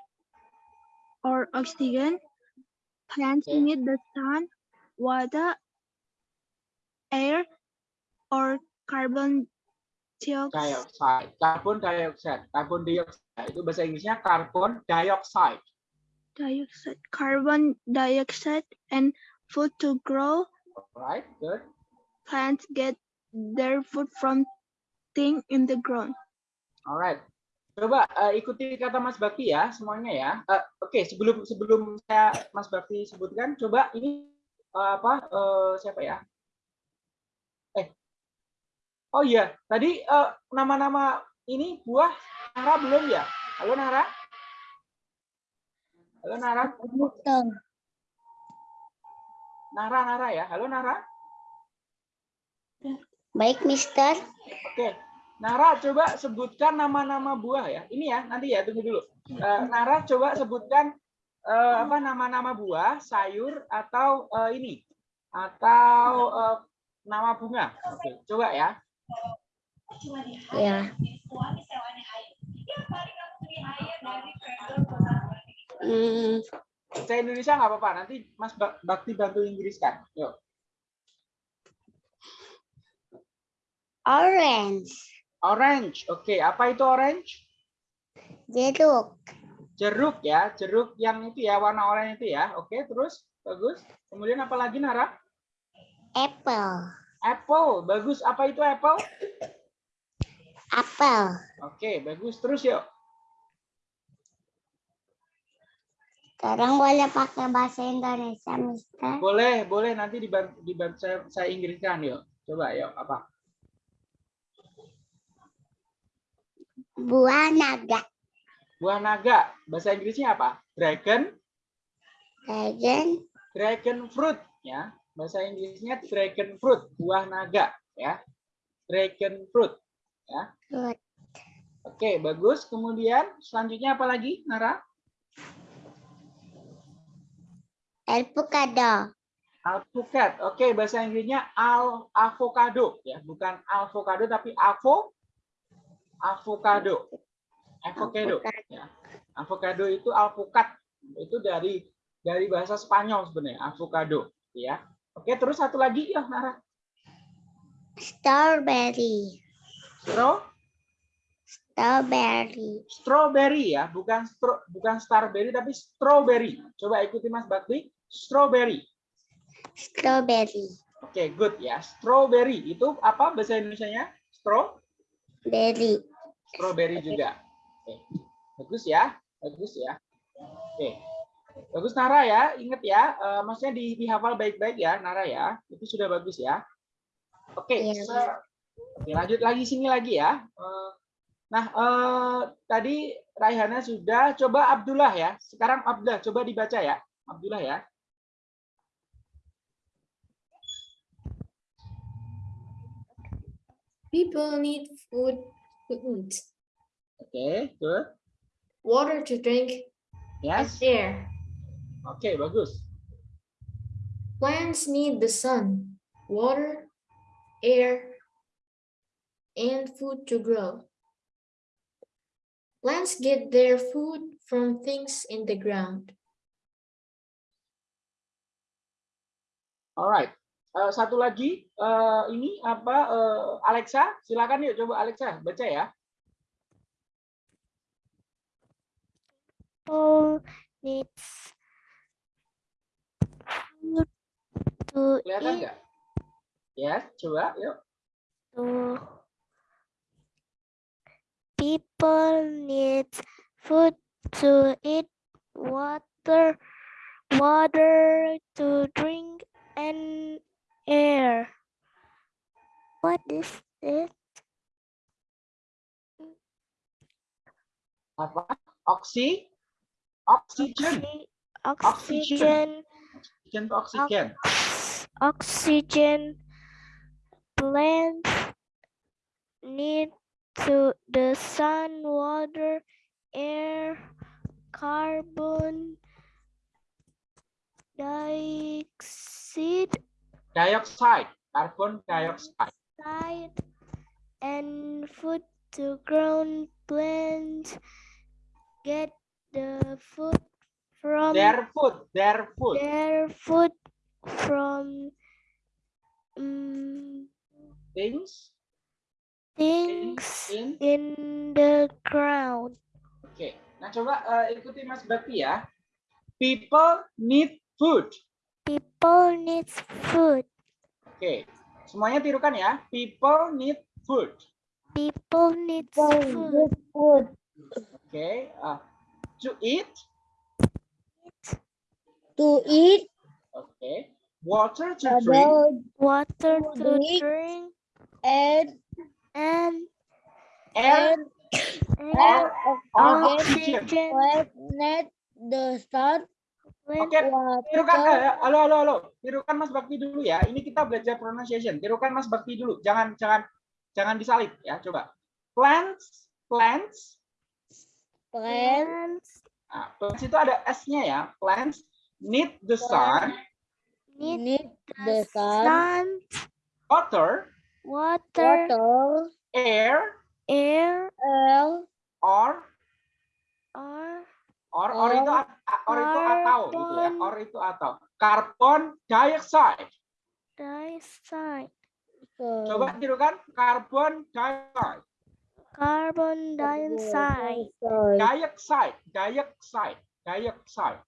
or oxygen. Plants
Okay.
need the sun, water, air, or carbon dioxide.
Carbon dioxide. Carbon dioxide. Itu bahasa Inggrisnya carbon dioxide.
dioxide, carbon dioxide, and food to grow.
Alright, good.
Plants get their food from thing in the ground.
Alright. Coba eh, ikuti kata Mas Bakti ya semuanya ya. Eh, Oke, sebelum sebelum saya Mas Bakti sebutkan, coba ini eh, apa eh, siapa ya? Eh, oh iya, tadi nama-nama ini buah Nara belum ya? Halo Nara. Halo Nara. Nara Nara ya. Halo Nara.
Baik, Mister.
Oke. Nara coba sebutkan nama-nama buah ya. Ini ya, nanti ya tunggu dulu. Eh, Nara coba sebutkan eh, apa nama-nama buah, sayur atau eh, ini atau eh, nama bunga. Oke, coba ya.
Ya. Hmm,
Saya Indonesia nggak apa-apa. Nanti Mas Bak- Bakti bantu Inggris kan. Yuk.
orange.
Orange. Oke, apa itu orange?
Jeruk.
Jeruk ya, jeruk yang itu ya warna oranye itu ya. Oke, terus bagus. Kemudian apa lagi Nara?
Apple.
Apple. Bagus. Apa itu apple?
Apel.
Oke, bagus. Terus yuk.
Sekarang boleh pakai bahasa Indonesia, Mister.
Boleh, boleh nanti dibantu, dibantu saya, saya Inggriskan yuk. Coba yuk, apa?
Buah naga.
Buah naga. Bahasa Inggrisnya apa? Dragon,
Dragon.
dragon fruit ya. Bahasa Inggrisnya dragon fruit, buah naga ya. Dragon fruit ya.
Fruit.
Oke, bagus. Kemudian selanjutnya apa lagi, Nara?
Avocado.
Alpukat. Oke, bahasa Inggrisnya al avocado ya, bukan avocado tapi avo avocado. Avocado. Ya. Avocado itu alpukat. Itu dari dari bahasa Spanyol sebenarnya, avocado ya. Oke, terus satu lagi ya, Nara.
Strawberry.
Stro,
Strawberry.
strawberry ya, bukan stro, bukan starberry tapi strawberry. Coba ikuti Mas Bakti. Strawberry.
Strawberry.
Oke, good ya. Strawberry itu apa bahasa Indonesianya? Straw?
Berry.
strawberry juga. Oke. Bagus ya, bagus ya. Oke. Bagus Nara ya, ingat ya, eh, maksudnya di, dihafal baik-baik ya Nara ya. Itu sudah bagus ya. Oke, se- Oke, lanjut lagi sini lagi ya. Eh, Nah, eh, tadi Raihana sudah, coba Abdullah ya. Sekarang Abdullah, coba dibaca ya. Abdullah ya.
People need food to eat,
Oke, good.
water to drink,
Yes.
air.
Oke, bagus.
Plants need the sun, water, air, and food to grow. Plants get their food from things in the ground.
Alright. Eh, satu lagi, eh, ini apa? eh, Alexa, silakan yuk coba Alexa baca ya.
People needs food to
Kelihatan
eat.
nggak? Ya, coba yuk.
To people needs food to eat, water, water to drink, and air. What is it?
Apa? Oksi? Oxygen.
Oxy- Oxygen.
Oxygen to
ox- oxygen plants need to the sun water air carbon dioxide
Dioxide, carbon dioxide.
and food to ground plants get the food from
Their food, their food.
their food from mm,
Things
things
in.
in the ground.
Oke. Nah, coba eh, ikuti Mas Bakti ya. People need food.
People needs food.
Oke. Semuanya tirukan ya. People need food.
People needs food.
Food.
Oke. ah, to eat.
To eat.
Oke. Water to drink.
About
Water to
drink.
drink
and
and
Air
and
or
oxygen.
oxygen.
Planet the sun.
Oke. Tirukan,
Water.
eh, halo, halo, halo. Tirukan Mas Bakti dulu ya. Ini kita belajar pronunciation. Tirukan Mas Bakti dulu. Jangan, jangan, jangan disalib ya. Coba. Plants, plants.
Plant.
plants
Nah, plants itu ada S-nya ya. Plants need the sun,
need
Need the
the
sun.
sun,
water,
water,
Water.
air,
air,
Air.
or
or
or or itu a- or itu atau gitu ya. Or itu atau. Carbon dioxide.
dioxide.
Coba tirukan carbon dioxide.
Carbon dioxide.
Dioxide, dioxide, dioxide.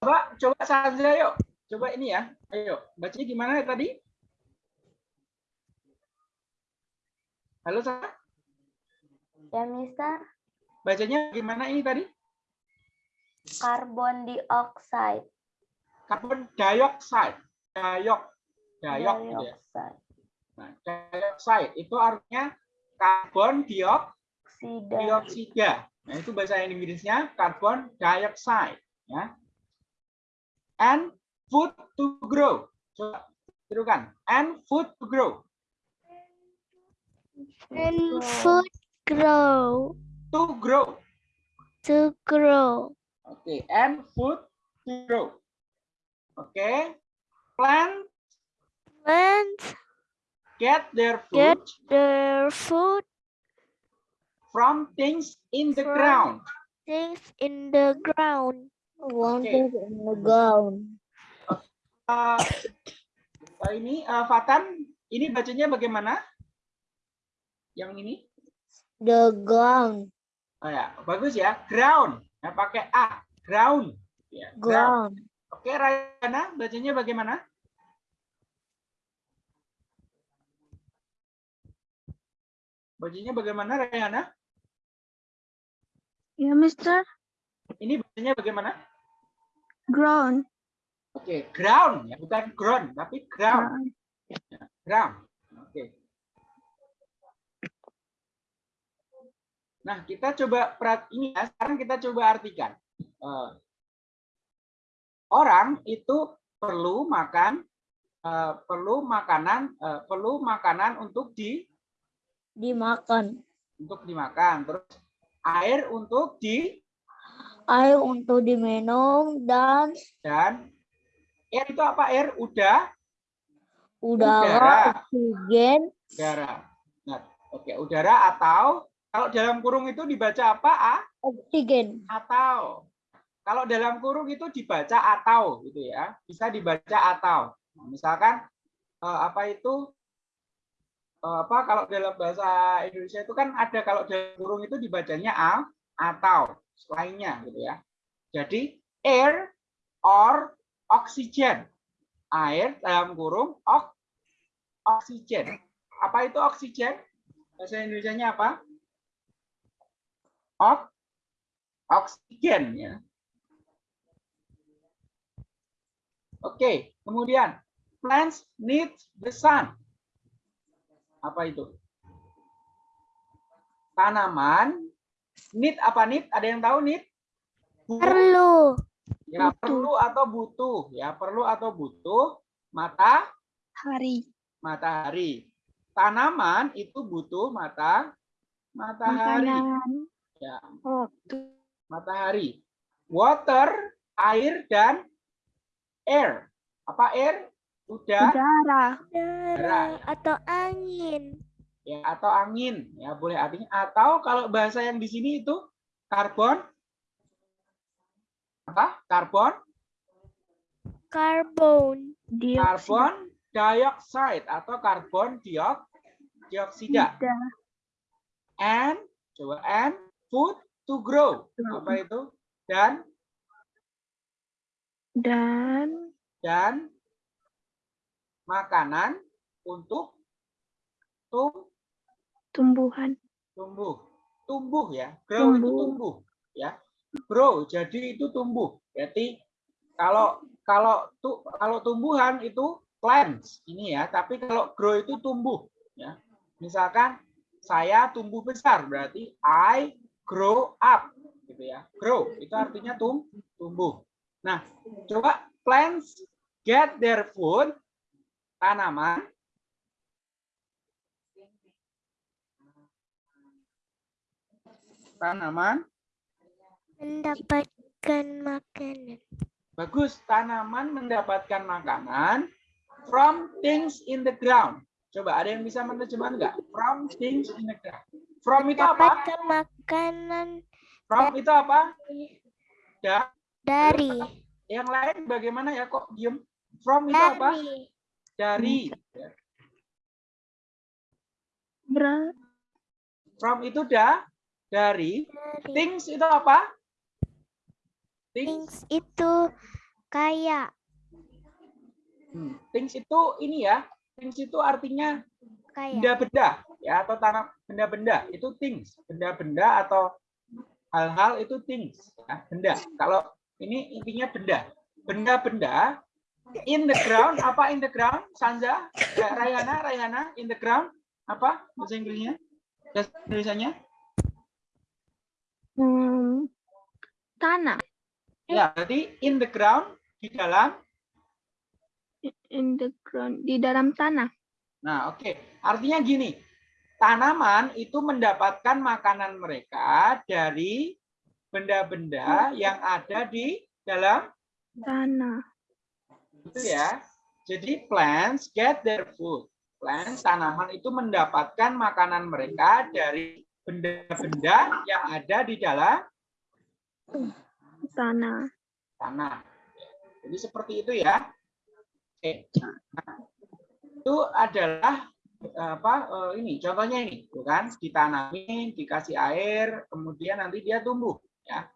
Coba, coba saja yuk. Coba ini ya. Ayo, bacanya gimana tadi? Halo, Sarah.
Ya, Mister,
Bacanya gimana ini tadi?
karbon dioksida.
Carbon dioxide. Diok. Diok gitu ya.
Dioksida.
Nah, dioxide itu artinya karbon diok
Oksida.
dioksida. Nah, itu bahasa Inggrisnya carbon dioxide, ya. And food to grow. Coba tirukan. And food to grow.
And food grow
To grow.
to grow.
Oke, and food to grow. Oke. Plant
Plants
get their food
get their food
from things in the
From-
ground.
things in the ground.
One
Oke.
thing in the ground.
Uh, ini uh, Fatan, ini bacanya bagaimana? Yang ini?
The ground.
Oh ya, bagus ya. Ground. Nah, pakai A. Ground. Ya, ground.
Ground.
Oke, Rayana, bacanya bagaimana? Bacanya bagaimana, Rayana?
Ya, Mister.
Ini bacanya bagaimana?
Ground.
Oke, ground ya, bukan ground, tapi ground. Ground. Oke. Nah, kita coba perat ini ya. Sekarang kita coba artikan. Eh, orang itu perlu makan, eh, perlu makanan, eh, perlu makanan untuk di
Dimakan.
untuk dimakan. Terus air untuk di
Air untuk diminum dan
dan air itu apa? Air udah Udara.
udara, oksigen,
udara. Nah, oke, udara atau kalau dalam kurung itu dibaca apa? A?
oksigen.
atau. Kalau dalam kurung itu dibaca atau gitu ya. Bisa dibaca atau. Nah, misalkan eh, apa itu? Eh, apa kalau dalam bahasa Indonesia itu kan ada kalau dalam kurung itu dibacanya a atau lainnya gitu ya. Jadi air or oxygen air dalam kurung ok, oksigen. Apa itu oksigen? Bahasa Indonesia-nya apa ok oksigen ya. Oke, kemudian plants need the sun. Apa itu? Tanaman need apa need? Ada yang tahu need?
Perlu
Ya
butuh.
perlu atau butuh ya perlu atau butuh mata
Hari.
matahari. Tanaman itu butuh mata matahari.
Makanan.
Ya, matahari. water, air dan air. Apa air? Udara
Udara.
Udara atau angin.
ya atau angin ya boleh artinya atau kalau bahasa yang di sini itu karbon apa? Karbon,
Karbon.
karbon dioxide atau karbon diok dioksida.
Dioksida.
And coba and food to grow. Apa itu? Dan
Dan
dan makanan untuk tum,
tumbuhan.
tumbuh. Tumbuh ya. Grow itu
Tumbuh.
tumbuh ya. Grow jadi itu tumbuh. Berarti kalau kalau tu, kalau tumbuhan itu plants ini ya, tapi kalau grow itu tumbuh ya. Misalkan saya tumbuh besar berarti I grow up gitu ya. Grow itu artinya tum, tumbuh. Nah, coba plants get their food tanaman tanaman
Mendapatkan makanan.
bagus tanaman mendapatkan makanan from things in the ground coba ada yang bisa menerjemahkan nggak from things in the ground from itu apa?
Makanan
from itu apa? Ya.
Dari.
yang lain bagaimana ya kok diem? From itu apa?
Dari.
dari
Ber
from itu dah dari.
Dari.
things itu apa? Things.
Things itu kayak.
Hmm, things itu ini ya. Things itu artinya benda-benda ya atau tanah benda-benda itu things. Benda-benda atau hal-hal itu things ya, benda. Kalau ini intinya benda. Benda-benda in the ground apa in the ground Sanza? Ya, Rayana Rayana in the ground apa bahasa Inggrisnya? Bahasa Indonesianya?
Hmm, tanah.
Ya berarti in the ground di dalam?
In the ground di dalam tanah.
Nah, oke. Artinya gini, tanaman itu mendapatkan makanan mereka dari benda-benda yang ada di dalam
Tanah.
itu ya. Jadi plants get their food. Plants tanaman itu mendapatkan makanan mereka dari benda-benda yang ada di dalam
Tanah.
tanah. Jadi seperti itu ya. Oke. Nah, itu adalah eh, apa eh, ini contohnya ini tuh kan. Ditanamin dikasih air kemudian nanti dia tumbuh ya.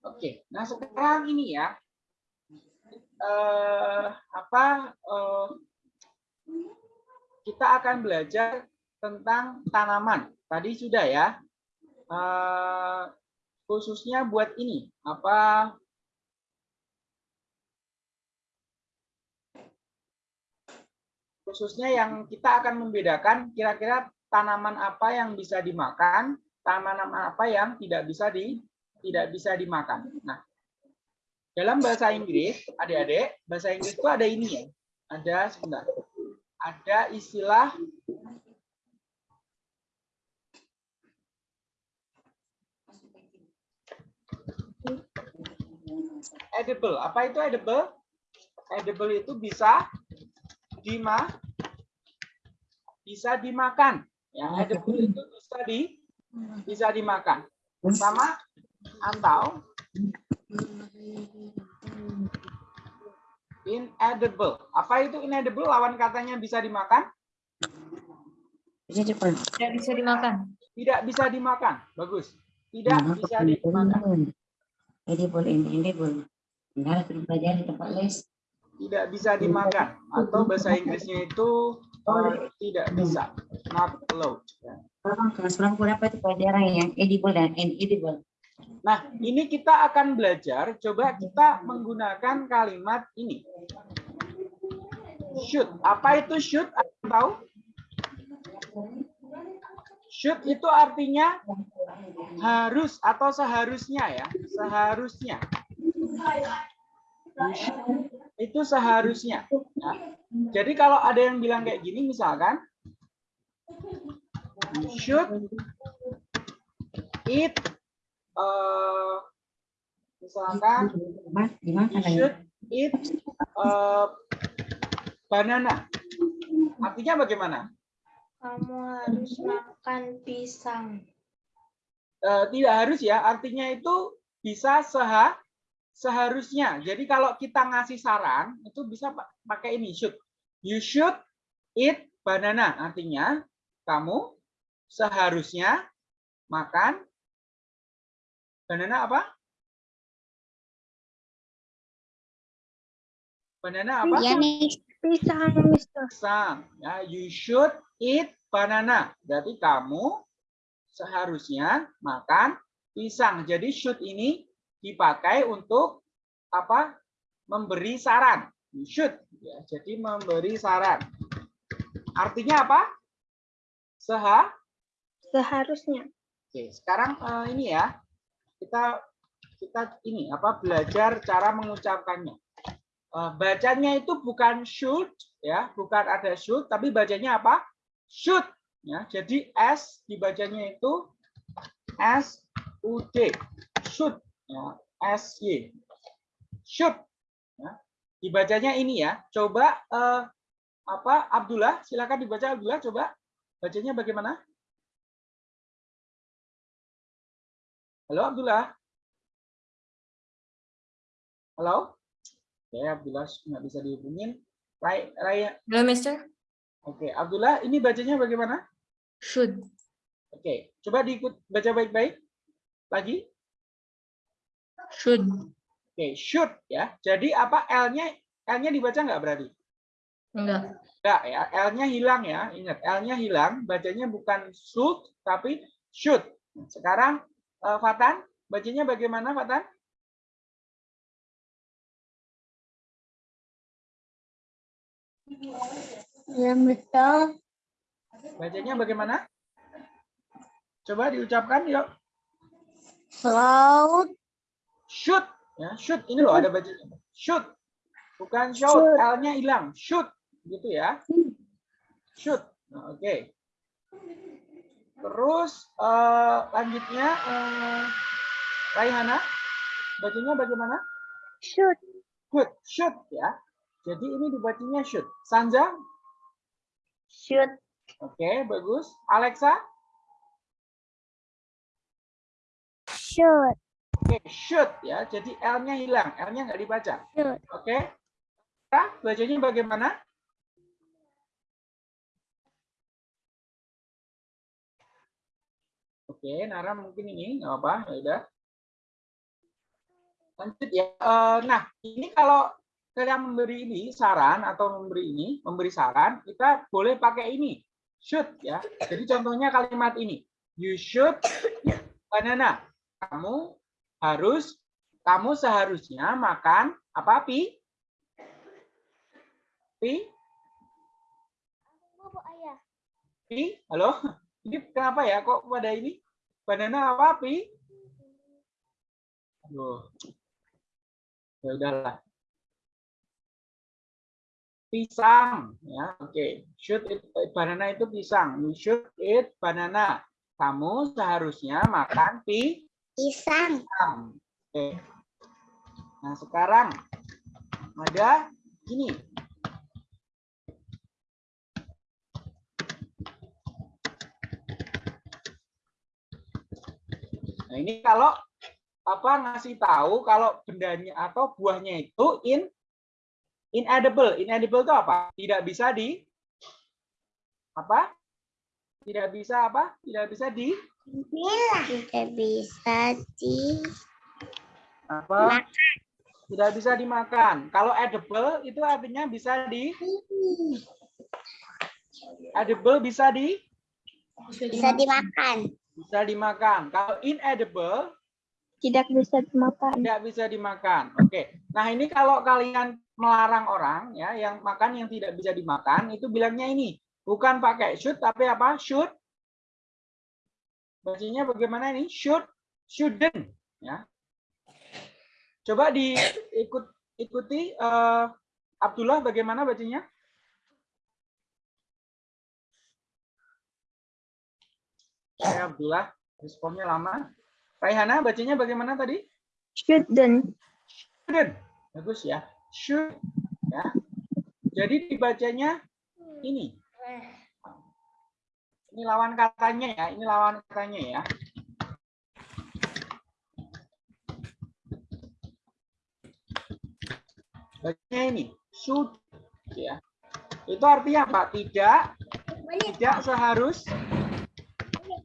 Oke nah sekarang ini ya eh, apa eh, kita akan belajar tentang tanaman. Tadi sudah ya Eh, khususnya buat ini apa khususnya yang kita akan membedakan kira-kira tanaman apa yang bisa dimakan, tanaman apa yang tidak bisa di tidak bisa dimakan. Nah, dalam bahasa Inggris, adik-adik, bahasa Inggris itu ada ini ya. Ada sebentar. Ada istilah edible. Apa itu edible? Edible itu bisa dima bisa dimakan. Ya, edible itu bisa di bisa dimakan. Sama atau inedible. Apa itu inedible? Lawan katanya bisa dimakan?
Tidak bisa dimakan.
Tidak bisa dimakan. Bagus. Tidak bisa dimakan.
Edible and edible. Enggak sudah belajar di tempat les.
Tidak bisa dimakan. Atau bahasa Inggrisnya itu eh, tidak bisa. Not allowed.
Kelas berapa berapa itu yang edible dan inedible.
Nah, ini kita akan belajar. Coba kita menggunakan kalimat ini. Should. Apa itu should? Ada yang tahu? Should itu artinya harus atau seharusnya ya. Seharusnya. Itu seharusnya. ya. Jadi kalau ada yang bilang kayak gini misalkan, You should eat eh, misalkan you should eat eh, banana. Artinya bagaimana?
Kamu harus makan pisang.
Eh, tidak harus ya, artinya itu bisa seha seharusnya. Jadi kalau kita ngasih saran itu bisa pa- pakai ini should. You should eat banana. Artinya kamu seharusnya makan banana apa? Banana apa?
Ya.
Pisang, Mister.
Pisang. Ya, you should eat banana. Berarti kamu seharusnya makan pisang. Jadi should ini dipakai untuk apa? Memberi saran. You should. Ya, jadi memberi saran. Artinya apa? Seha.
Seharusnya.
Oke, sekarang eh, ini ya. Kita kita ini apa belajar cara mengucapkannya. Eh, bacanya itu bukan should ya, bukan ada should tapi bacanya apa? Should ya. Jadi s dibacanya itu s u d. Should ya, s y. Should ya. Dibacanya ini ya. Coba eh, apa Abdullah, silakan dibaca Abdullah coba. Bacanya bagaimana? Halo Abdullah. Halo. Oke, Abdullah nggak bisa dihubungin. Ray, Ray,
Halo, Mister.
oke, Abdullah, ini bacanya bagaimana?
Should.
Oke, coba diikut baca baik-baik. Lagi.
Should.
Oke, should ya. Jadi apa L-nya L-nya dibaca nggak berarti?
Enggak.
Enggak ya, L-nya hilang ya. Ingat, L-nya hilang, bacanya bukan should tapi should. Sekarang eh, Fatan, bacanya bagaimana Fatan?
Ya, Mister.
Bacanya bagaimana? Coba diucapkan yuk.
Laut.
Should ya, should ini loh ada bacanya. Should. Bukan Should. L-nya hilang. Should gitu ya. Should. Nah, Oke. Terus eh, lanjutnya eh, Raihana bacanya bagaimana?
Should.
Should, should ya. Jadi ini dibacanya should. Sanja,
Should.
oke bagus. Alexa,
Should.
Oke should ya. Jadi L-nya hilang, L-nya nggak dibaca. Oke. Nah, bacanya bagaimana? Oke, Nara mungkin ini nggak apa, ya udah. Lanjut ya. Eh, Nah, ini kalau kalian memberi ini saran atau memberi ini, memberi saran, kita boleh pakai ini, should ya. Jadi contohnya kalimat ini, you should banana. Kamu harus, kamu seharusnya makan apa pi? Pi?
Ayah.
Pi? Halo? Ini kenapa ya kok pada ini? Banana apa pi? Aduh. Ya udahlah. Pisang ya. Oke. Should eat banana itu pisang. You should eat banana. Kamu seharusnya makan pi
Pisang.
Oke. Nah, sekarang ada ini. Nah, ini kalau apa ngasih tahu kalau bendanya atau buahnya itu in inedible. Inedible itu apa? Tidak bisa di apa? Tidak bisa apa? Tidak bisa di
Tidak bisa di
apa? Tidak bisa dimakan. Kalau edible itu artinya bisa di edible bisa di
bisa dimakan.
bisa dimakan. Kalau inedible
Tidak bisa dimakan.
tidak bisa dimakan. Oke. Nah, ini kalau kalian melarang orang ya yang makan yang tidak bisa dimakan itu bilangnya ini bukan pakai should tapi apa? should. Bacanya bagaimana ini? should, shouldn't ya. Coba diikut ikuti eh, Abdullah bagaimana bacanya? Saya Abdullah, responnya lama. Raihana, bacanya bagaimana tadi?
Shouldn't.
Shouldn't. Bagus ya. Should. Ya. Jadi dibacanya ini. Ini lawan katanya ya. Ini lawan katanya ya. Bacanya ini. Should. Ya. Itu artinya apa? Tidak. Tidak seharus.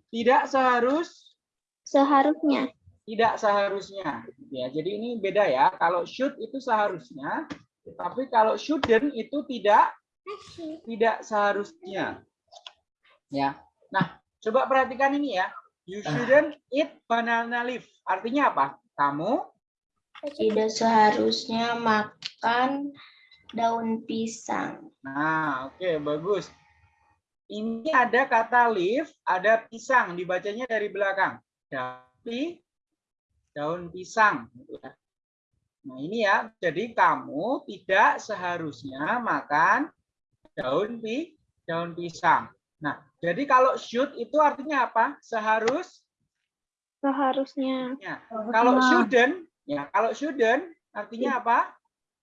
Tidak seharus
Seharusnya.
tidak seharusnya ya jadi ini beda ya kalau should itu seharusnya tapi kalau shouldn't itu tidak tidak seharusnya ya. Nah coba perhatikan ini ya. You shouldn't eat banana leaf. Artinya apa? Kamu?
Tidak seharusnya makan daun pisang.
nah oke bagus. Ini ada kata leaf ada pisang. Dibacanya dari belakang. Tapi daun pisang. Gitu ya. Nah, ini ya. Jadi kamu tidak seharusnya makan daun pi daun pisang. Nah, jadi kalau should itu artinya apa? Seharus
Seharusnya.
ya. Kalau shouldn't ya, kalau shouldn't artinya apa?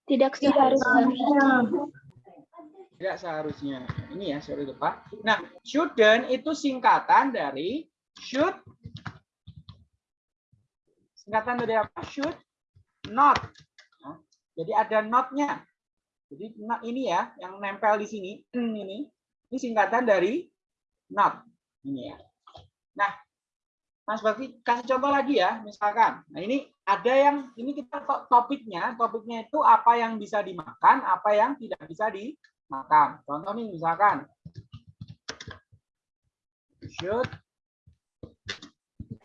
Tidak seharusnya.
Tidak seharusnya. Ini ya, sorry lupa. Nah, shouldn't itu singkatan dari should singkatan dari apa? Should not. Nah, jadi ada not-nya. Jadi not ini ya, yang nempel di sini ini, ini singkatan dari not. Ini ya. Nah, Mas Bakti kasih contoh lagi ya, misalkan. Nah, ini ada yang ini kita to- topiknya, topiknya itu apa yang bisa dimakan, apa yang tidak bisa dimakan. Contoh nih misalkan should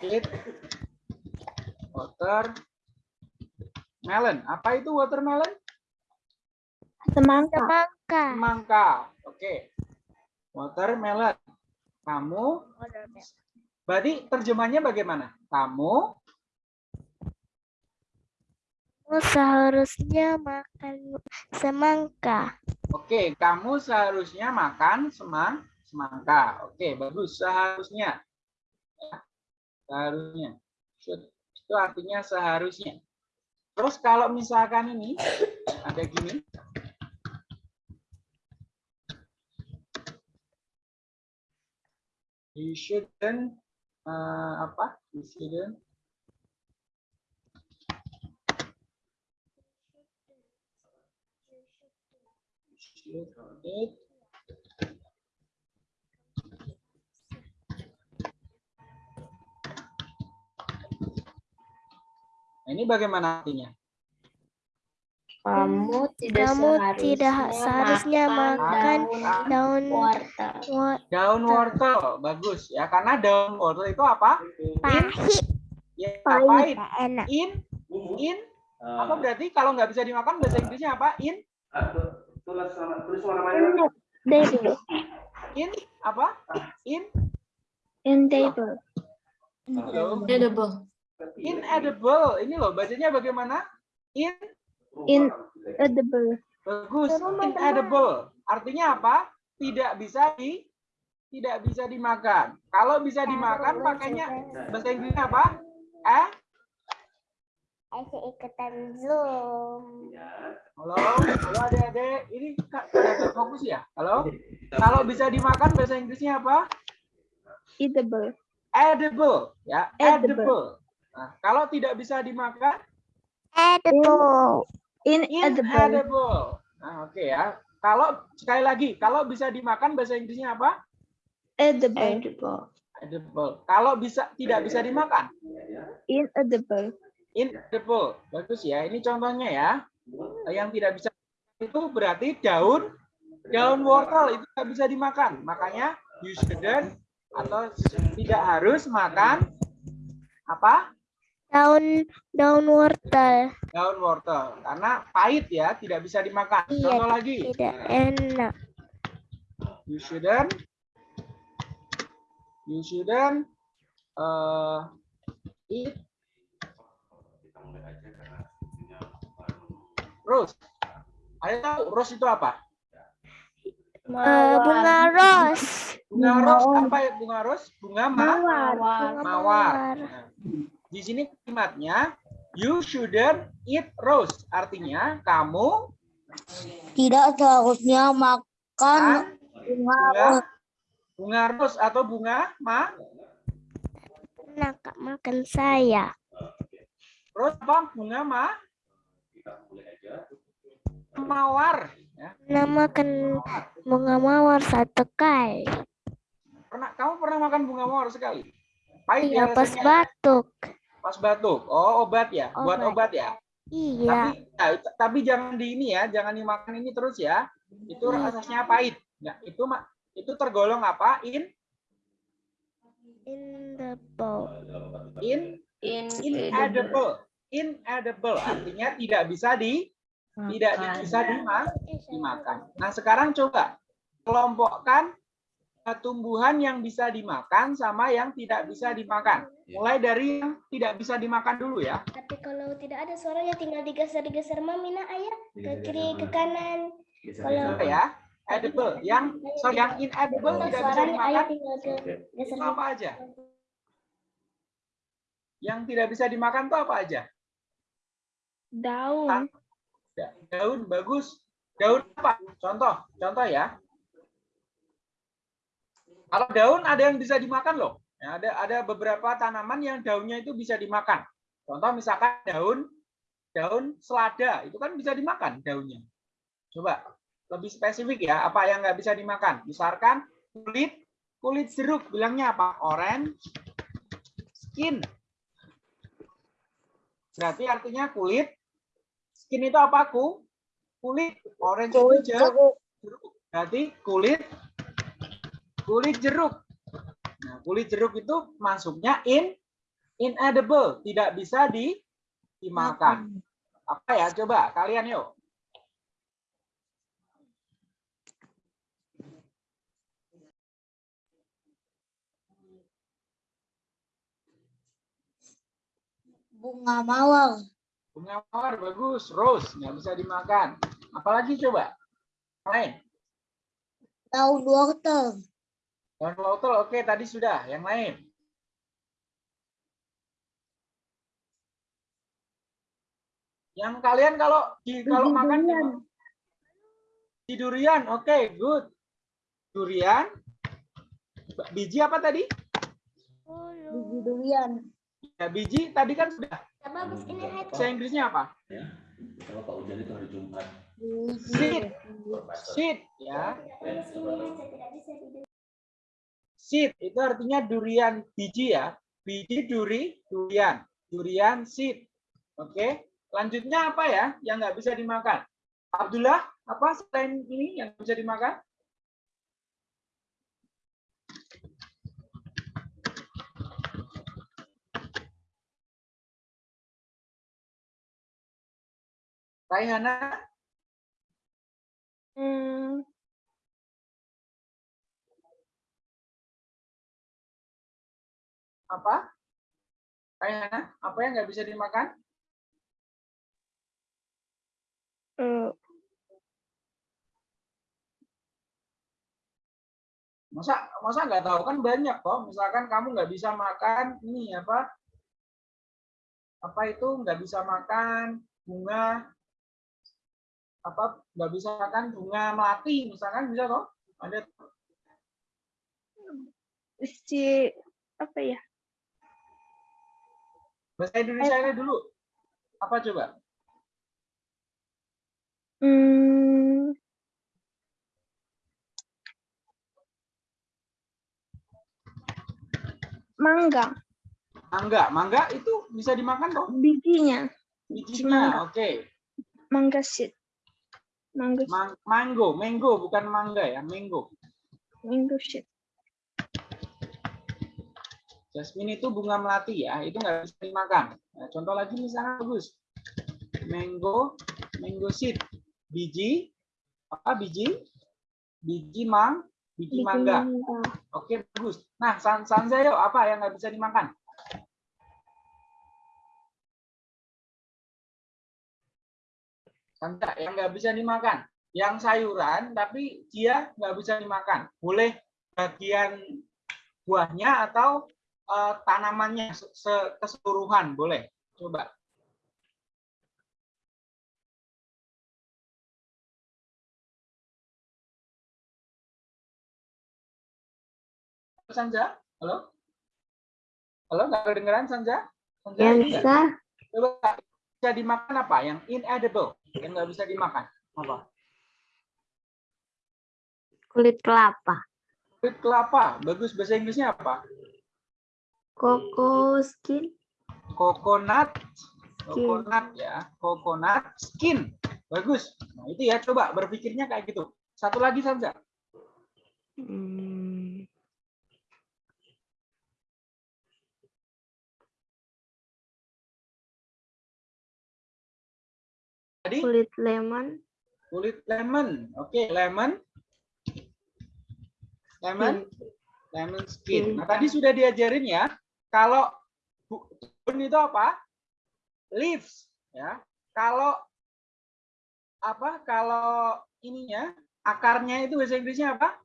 eat watermelon. Apa itu watermelon?
Semangka.
Semangka.
Semangka. Oke. Watermelon. Kamu berarti terjemahnya bagaimana? Kamu
Kamu seharusnya makan semangka.
Oke, kamu seharusnya makan semang semangka. Oke, bagus. Seharusnya. Ya, Seharusnya. Itu artinya seharusnya. Terus kalau misalkan ini ada gini. You shouldn't eh, apa? You shouldn't should eat Nah, ini bagaimana artinya?
Kamu tidak
Kamu
seharusnya,
tidak seharusnya makan daun
wortel.
Daun wortel, bagus ya. Karena daun wortel itu apa?
pahit.
Ya,
Pahit.
enak.
In, in, apa berarti kalau nggak bisa dimakan bahasa Inggrisnya apa? In,
Table.
in, apa? In,
In table.
Halo?
Edible.
inedible. Ini loh, bacanya bagaimana? In,
In edible.
bagus. Inedible. Artinya apa? Tidak bisa di, tidak bisa dimakan. Kalau bisa dimakan, pakainya bahasa Inggrisnya apa? Eh,
Asyik ikutan Zoom.
Halo, halo adik-adik. Ini Kak, fokus ya? Halo? Kalau bisa dimakan bahasa Inggrisnya apa?
Edible.
Edible, ya.
Edible.
Edible. Nah, kalau tidak bisa dimakan,
Edible.
Inedible.
inedible. Nah, oke ya. Kalau sekali lagi, kalau bisa dimakan bahasa Inggrisnya apa?
Edible.
Edible.
Edible. Kalau bisa tidak bisa dimakan,
Inedible.
inedible. Bagus ya. Ini contohnya ya. Yang tidak bisa itu berarti daun daun wortel itu tidak bisa dimakan. Makanya you shouldn't atau tidak harus makan apa?
Daun daun wortel.
Daun wortel karena pahit ya, tidak bisa dimakan.
Iya,
Contoh lagi.
Tidak enak.
You shouldn't you shouldn't uh, eat rose. Ada tahu rose itu apa?
Eh, bunga ros.
Bunga ros apa ya bunga ros? Bunga ma
Bunga
mawar. Nah, di sini kalimatnya you shouldn't eat rose. Artinya kamu
Tidak seharusnya makan bunga
bunga bunga ros atau bunga ma
Nak makan saya.
ros apa? Bunga ma mawar. Ya.
Namakan bunga mawar satu kali.
Pernah kamu pernah makan bunga mawar sekali? Pahit
Iya
ya
pas
rasanya?
batuk.
Pas batuk. Oh, obat ya. Buat
Obat.
obat ya.
Iya.
Tapi ya, tapi jangan di ini ya, jangan dimakan ini terus ya. Itu rasanya pahit. Nah, itu itu tergolong apa? In
In the bowl.
in
In
inedible. Inedible artinya tidak bisa di tidak di- bisa dima- dimakan. Nah, sekarang coba kelompokkan tumbuhan yang bisa dimakan sama yang tidak bisa dimakan. Mulai dari yang tidak bisa dimakan dulu ya.
Tapi kalau tidak ada suaranya tinggal digeser-geser mami nak ayah ke kiri ke kanan. Kalau
Ya, edible. Yang sorry, yang inedible tidak bisa dimakan itu apa aja? Yang tidak bisa dimakan itu apa aja?
Daun.
Ya, Daun bagus. Daun apa? Contoh, contoh ya. Kalau daun ada yang bisa dimakan loh. Ya, ada ada beberapa tanaman yang daunnya itu bisa dimakan. Contoh misalkan daun daun selada itu kan bisa dimakan daunnya. Coba lebih spesifik ya, apa yang nggak bisa dimakan? Misalkan kulit kulit jeruk bilangnya apa? Orange skin. Berarti artinya kulit skin itu apa ku? Kulit orange itu jeruk. Berarti kulit kulit jeruk. Nah, kulit jeruk itu masuknya in inedible, tidak bisa di dimakan. Apa ya? Coba kalian yuk.
bunga mawar,
Bunga mawar bagus, rose nggak bisa dimakan. Apalagi coba? Lain.
daun wortel,
Daun wortel oke tadi sudah. Yang lain. Yang kalian kalau di kalau makan di, di durian, oke, good. Durian. Biji apa tadi?
biji durian,
Ya, biji tadi kan sudah.
Bagus ini
Bahasa Inggrisnya apa?
Kalau Pak Ujan itu hari Jumat.
biji
Seed. Seed, ya. Seed itu artinya durian biji ya. Biji duri, durian. Durian seed. Oke. Lanjutnya apa ya yang nggak bisa dimakan? Abdullah, apa selain ini yang bisa dimakan? Raihana,
Hmm,
apa? Raihana, apa yang nggak bisa dimakan?
eh,
Masa masa nggak tahu kan banyak kok. Misalkan kamu nggak bisa makan ini apa? Apa itu nggak bisa makan bunga apa nggak bisa makan bunga melati misalkan bisa kok ada
si apa ya?
Bahasa Indonesia dulu. Apa coba?
Hmm, mangga,
mangga. Mangga itu bisa dimakan kok
bijinya,
bijinya oke.
Mangga seed, mangga
Mang- mango. Mango bukan mangga ya. Mango.
Mango seed.
Jasmine itu bunga melati ya itu nggak bisa dimakan. Nah, contoh lagi misalnya bagus. Mango mango seed. Biji apa biji? Biji mang biji,
Biji
mangga.
mangga.
oke bagus. Nah san sanza yuk apa yang nggak bisa dimakan? Sanza yang nggak bisa dimakan. Yang sayuran tapi dia nggak bisa dimakan. Boleh bagian buahnya atau eh, tanamannya se- se- keseluruhan, boleh. Coba. Sanja, halo? Halo, nggak kedengeran Sanja? Sanja, nggak?
bisa
Coba bisa dimakan apa? Yang inedible, yang nggak bisa dimakan. Apa?
kulit kelapa.
Kulit kelapa. Bagus bahasa Inggrisnya apa?
Koko skin.
Coconut. Coconut ya. Coconut skin. Bagus. Nah, itu ya coba berpikirnya kayak gitu. Satu lagi saja.
Hmm,
Tadi
kulit lemon.
kulit lemon. Oke, lemon. Lemon. Lemon skin. Nah, tadi sudah diajarin ya. Kalau bu- daun itu apa? Leaves, ya. Kalau apa? Kalau ininya akarnya itu bahasa Inggrisnya apa?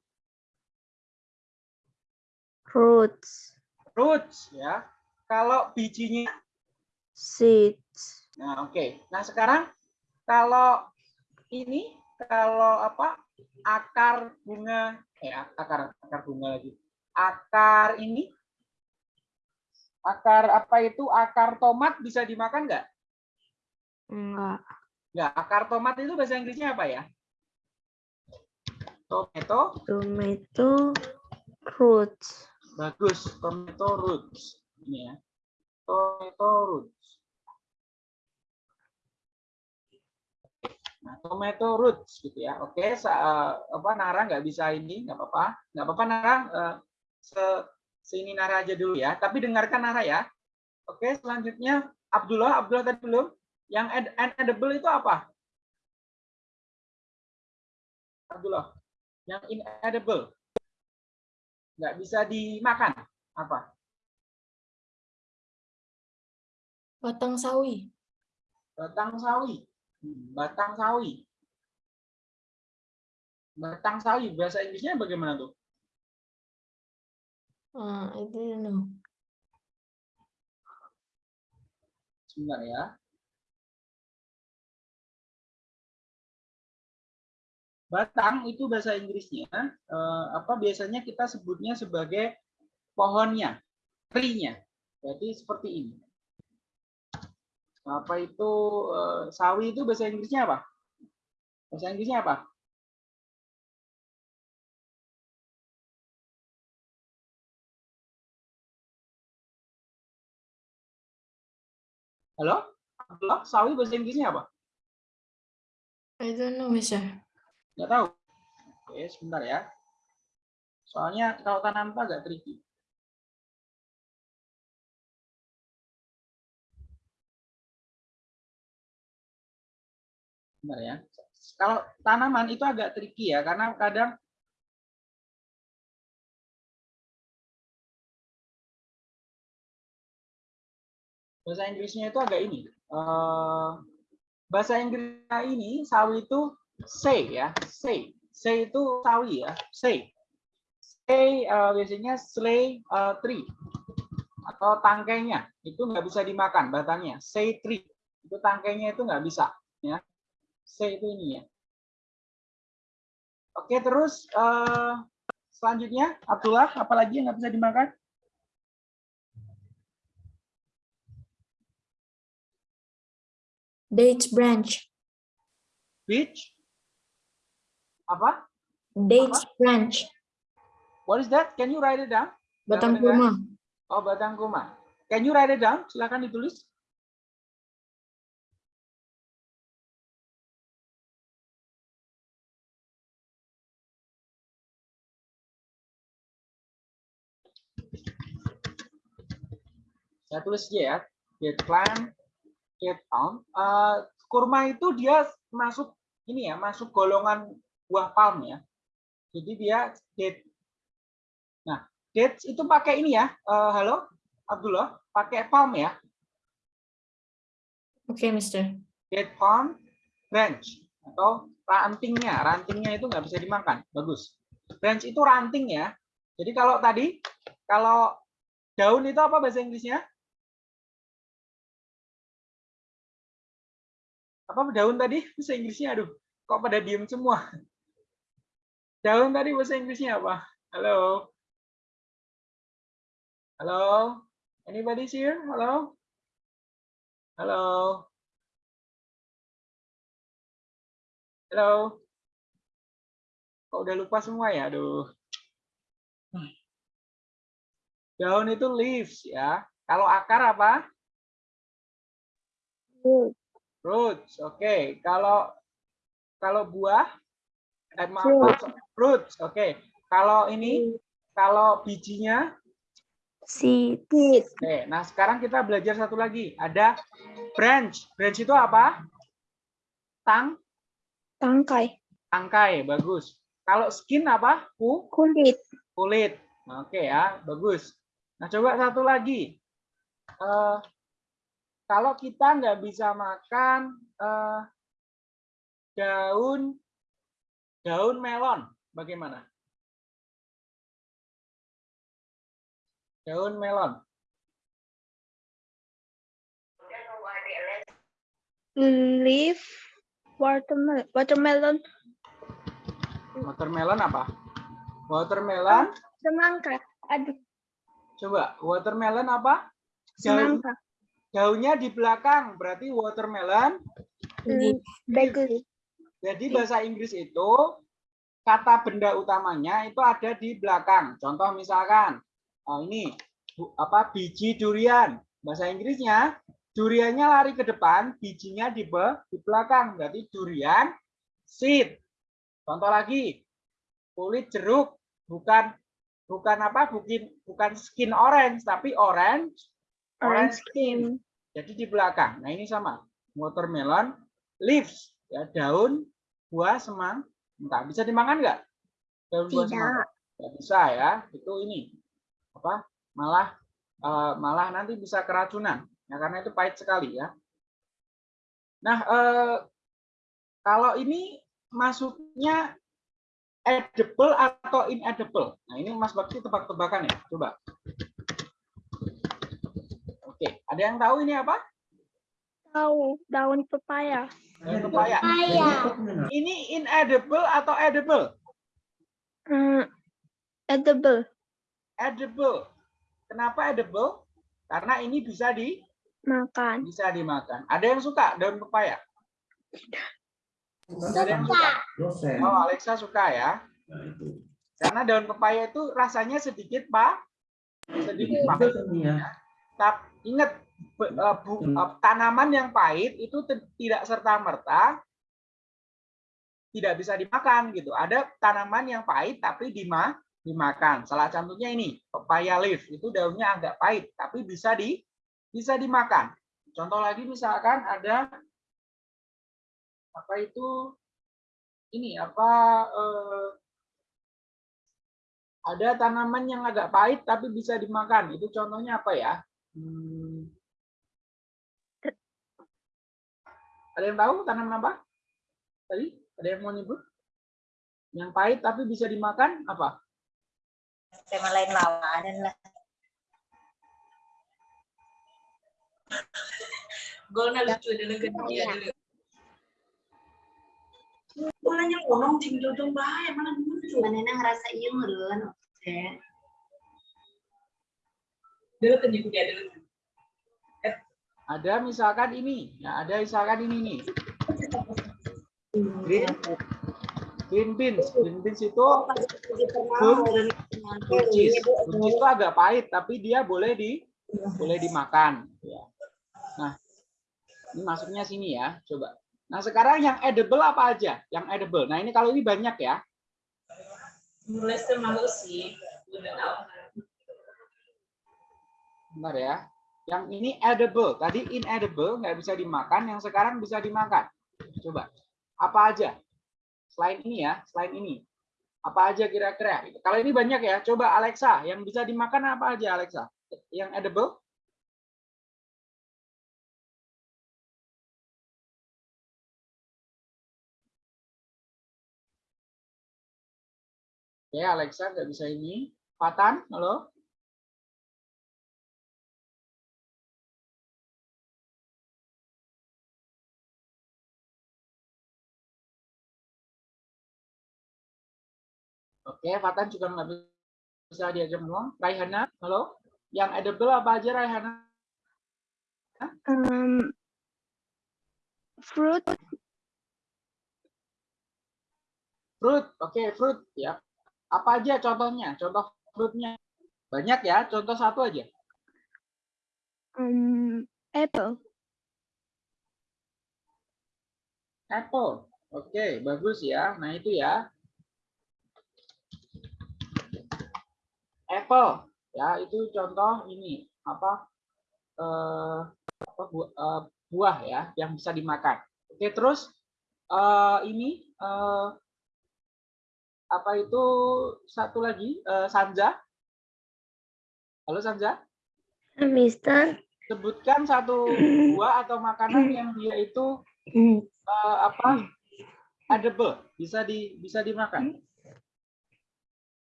Roots.
Roots, ya. Kalau bijinya
Seeds.
Nah, oke. Nah, sekarang kalau ini kalau apa? Akar bunga eh akar akar bunga lagi. Akar ini akar apa itu? Akar tomat bisa dimakan nggak?
Enggak.
Nggak. Akar tomat itu bahasa Inggrisnya apa ya? Tomato.
Tomato. Roots.
Bagus. Tomato roots. Ini ya. Tomato roots. Nah, tomato roots gitu ya. Oke, sa- eh, apa Nara nggak bisa ini, nggak apa-apa. Nggak apa-apa Nara, eh, se sini Nara aja dulu ya. Tapi dengarkan Nara ya. Oke, selanjutnya Abdullah, Abdullah tadi belum. Yang ed- inedible itu apa? Abdullah. Yang inedible. Nggak bisa dimakan. Apa?
Batang sawi.
Batang sawi. Hmm, Batang sawi. Batang sawi bahasa Inggrisnya bagaimana tuh?
Uh, I didn't know.
Sebentar ya. Batang itu bahasa Inggrisnya eh, apa biasanya kita sebutnya sebagai pohonnya, tree-nya. Jadi seperti ini. Apa itu eh, sawi itu bahasa Inggrisnya apa? Bahasa Inggrisnya apa? Halo? Abdullah, sawi bahasa Inggrisnya apa?
I don't know, Mister.
Nggak tahu. Oke, sebentar ya. Soalnya kalau tanam apa agak tricky. Sebentar ya. Kalau tanaman itu agak tricky ya, karena kadang bahasa Inggrisnya itu agak ini. eh, bahasa Inggrisnya ini sawi itu say ya, say. Say itu sawi ya, say. Say eh, biasanya slay eh, tree atau tangkainya itu nggak bisa dimakan batangnya. Say tree itu tangkainya itu nggak bisa ya. Say itu ini ya. Oke terus eh, selanjutnya Abdullah apalagi yang nggak bisa dimakan?
Date branch.
Peach? Apa?
Date branch.
What is that? Can you write it down?
Batang kurma.
Oh, batang kurma. Can you write it down? Silakan ditulis. Saya tulis aja ya. Get plant, get palm. Eh, kurma itu dia masuk ini ya, masuk golongan buah palm ya. Jadi dia date. Nah, dates itu pakai ini ya. Eh, halo, Abdullah, pakai palm ya.
Oke, Mister.
Date palm branch atau rantingnya, rantingnya itu nggak bisa dimakan. Bagus. Branch itu ranting ya. Jadi kalau tadi, kalau daun itu apa bahasa Inggrisnya? Apa daun tadi bahasa Inggrisnya? Aduh, kok pada diem semua? Daun tadi bahasa Inggrisnya apa? Halo? Halo? Anybody here? Halo? Halo? Halo? Kok udah lupa semua ya? Aduh. Daun itu leaves ya. Kalau akar apa? Roots. Oke. Kalau kalau buah eh, maaf, maaf, roots. Oke. Kalau ini kalau bijinya
Seed.
Oke, nah sekarang kita belajar satu lagi. Ada branch. Branch itu apa? Tang,
Tangkai.
tangkai, bagus. Kalau skin apa? Ku,
Kulit.
kulit. Oke ya, bagus. Nah coba satu lagi. Eh, kalau kita nggak bisa makan eh, daun daun melon, bagaimana? Daun melon.
Leaf. Watermelon. Watermelon.
Watermelon apa? Watermelon.
Semangka. Aduh,
Coba, watermelon apa?
Semangka.
Daunnya di belakang, berarti watermelon.
Hmm, Bagus.
Jadi bahasa Inggris itu kata benda utamanya itu ada di belakang. Contoh misalkan, oh ini apa biji durian. Bahasa Inggrisnya duriannya lari ke depan, bijinya di be- di belakang. Berarti durian seed. Contoh lagi, kulit jeruk bukan bukan apa? Bukan bukan skin orange, tapi orange
Orange
skin. Jadi di belakang. Nah, ini sama. Watermelon leaves ya daun buah semang. Enggak bisa dimakan enggak? Daun buah
Tidak.
semangka. Enggak bisa ya. Itu ini. Apa? Malah eh, malah nanti bisa keracunan. Ya karena itu pahit sekali ya. Nah, eh, kalau ini masuknya edible atau inedible. Nah, ini Mas Bakti tebak-tebakan ya. Coba. Oke, ada yang tahu ini apa?
Tahu daun pepaya.
Daun pepaya.
Ayah.
Ini inedible atau edible?
Hmm, edible.
Edible. Kenapa edible? Karena ini bisa di
Makan.
bisa dimakan. Ada yang suka daun pepaya? Ada yang suka? Oh, Alexa suka ya.
Nah, itu.
Karena daun pepaya itu rasanya sedikit pak, sedikit pahit.
ya.
Tapi ingat eh, bu- eh, tanaman yang pahit itu tidak serta merta tidak bisa dimakan gitu. Ada tanaman yang pahit tapi dima dimakan. Salah contohnya ini pepaya leaf itu daunnya agak pahit tapi bisa di bisa dimakan. Contoh lagi misalkan ada apa itu ini apa eh, ada tanaman yang agak pahit tapi bisa dimakan. Itu contohnya apa ya? Hmm. Ada yang tahu tanaman apa? Tadi ada yang mau nyebut? Yang pahit tapi bisa dimakan apa?
Tema lain lawanan lah.
Golnya lucu dulu ke dia dulu. Yang ngomong ting dudung bahaya mana lucu.
Mana ngerasa iya meren. Oke.
Dia dulu.
Ada misalkan ini, ya ada misalkan ini nih. Green, green beans, green beans itu buncis. Buncis itu agak pahit tapi dia boleh di boleh dimakan. Ya. Nah, ini masuknya sini ya, coba. Nah sekarang yang edible apa aja? Yang edible. Nah ini kalau ini banyak ya.
Mulai semalu sih
benar ya. Yang ini edible. Tadi inedible, nggak bisa dimakan. Yang sekarang bisa dimakan. Coba. Apa aja? Selain ini ya, selain ini. Apa aja kira-kira? Kalau ini banyak ya. Coba Alexa, yang bisa dimakan apa aja Alexa? Yang edible? Ya, Alexa nggak bisa ini. Patan, halo? Oke, Fatan juga nggak bisa diajak ngomong. Raihana, halo? Yang edible apa aja, Raihana?
Um, fruit,
Fruit, oke, fruit. ya. Apa aja contohnya? Contoh fruitnya. Banyak ya, contoh satu aja.
um, apple,
Apple. Oke, bagus ya. Nah, itu ya. Apple. Ya, itu contoh ini. Apa? Eh, apa buah, eh, buah ya, yang bisa dimakan. Oke, terus eh, ini eh, apa itu satu lagi eh, Sanja. Halo Sanja.
Mister.
Sebutkan satu buah atau makanan yang dia itu eh, apa edible bisa di bisa dimakan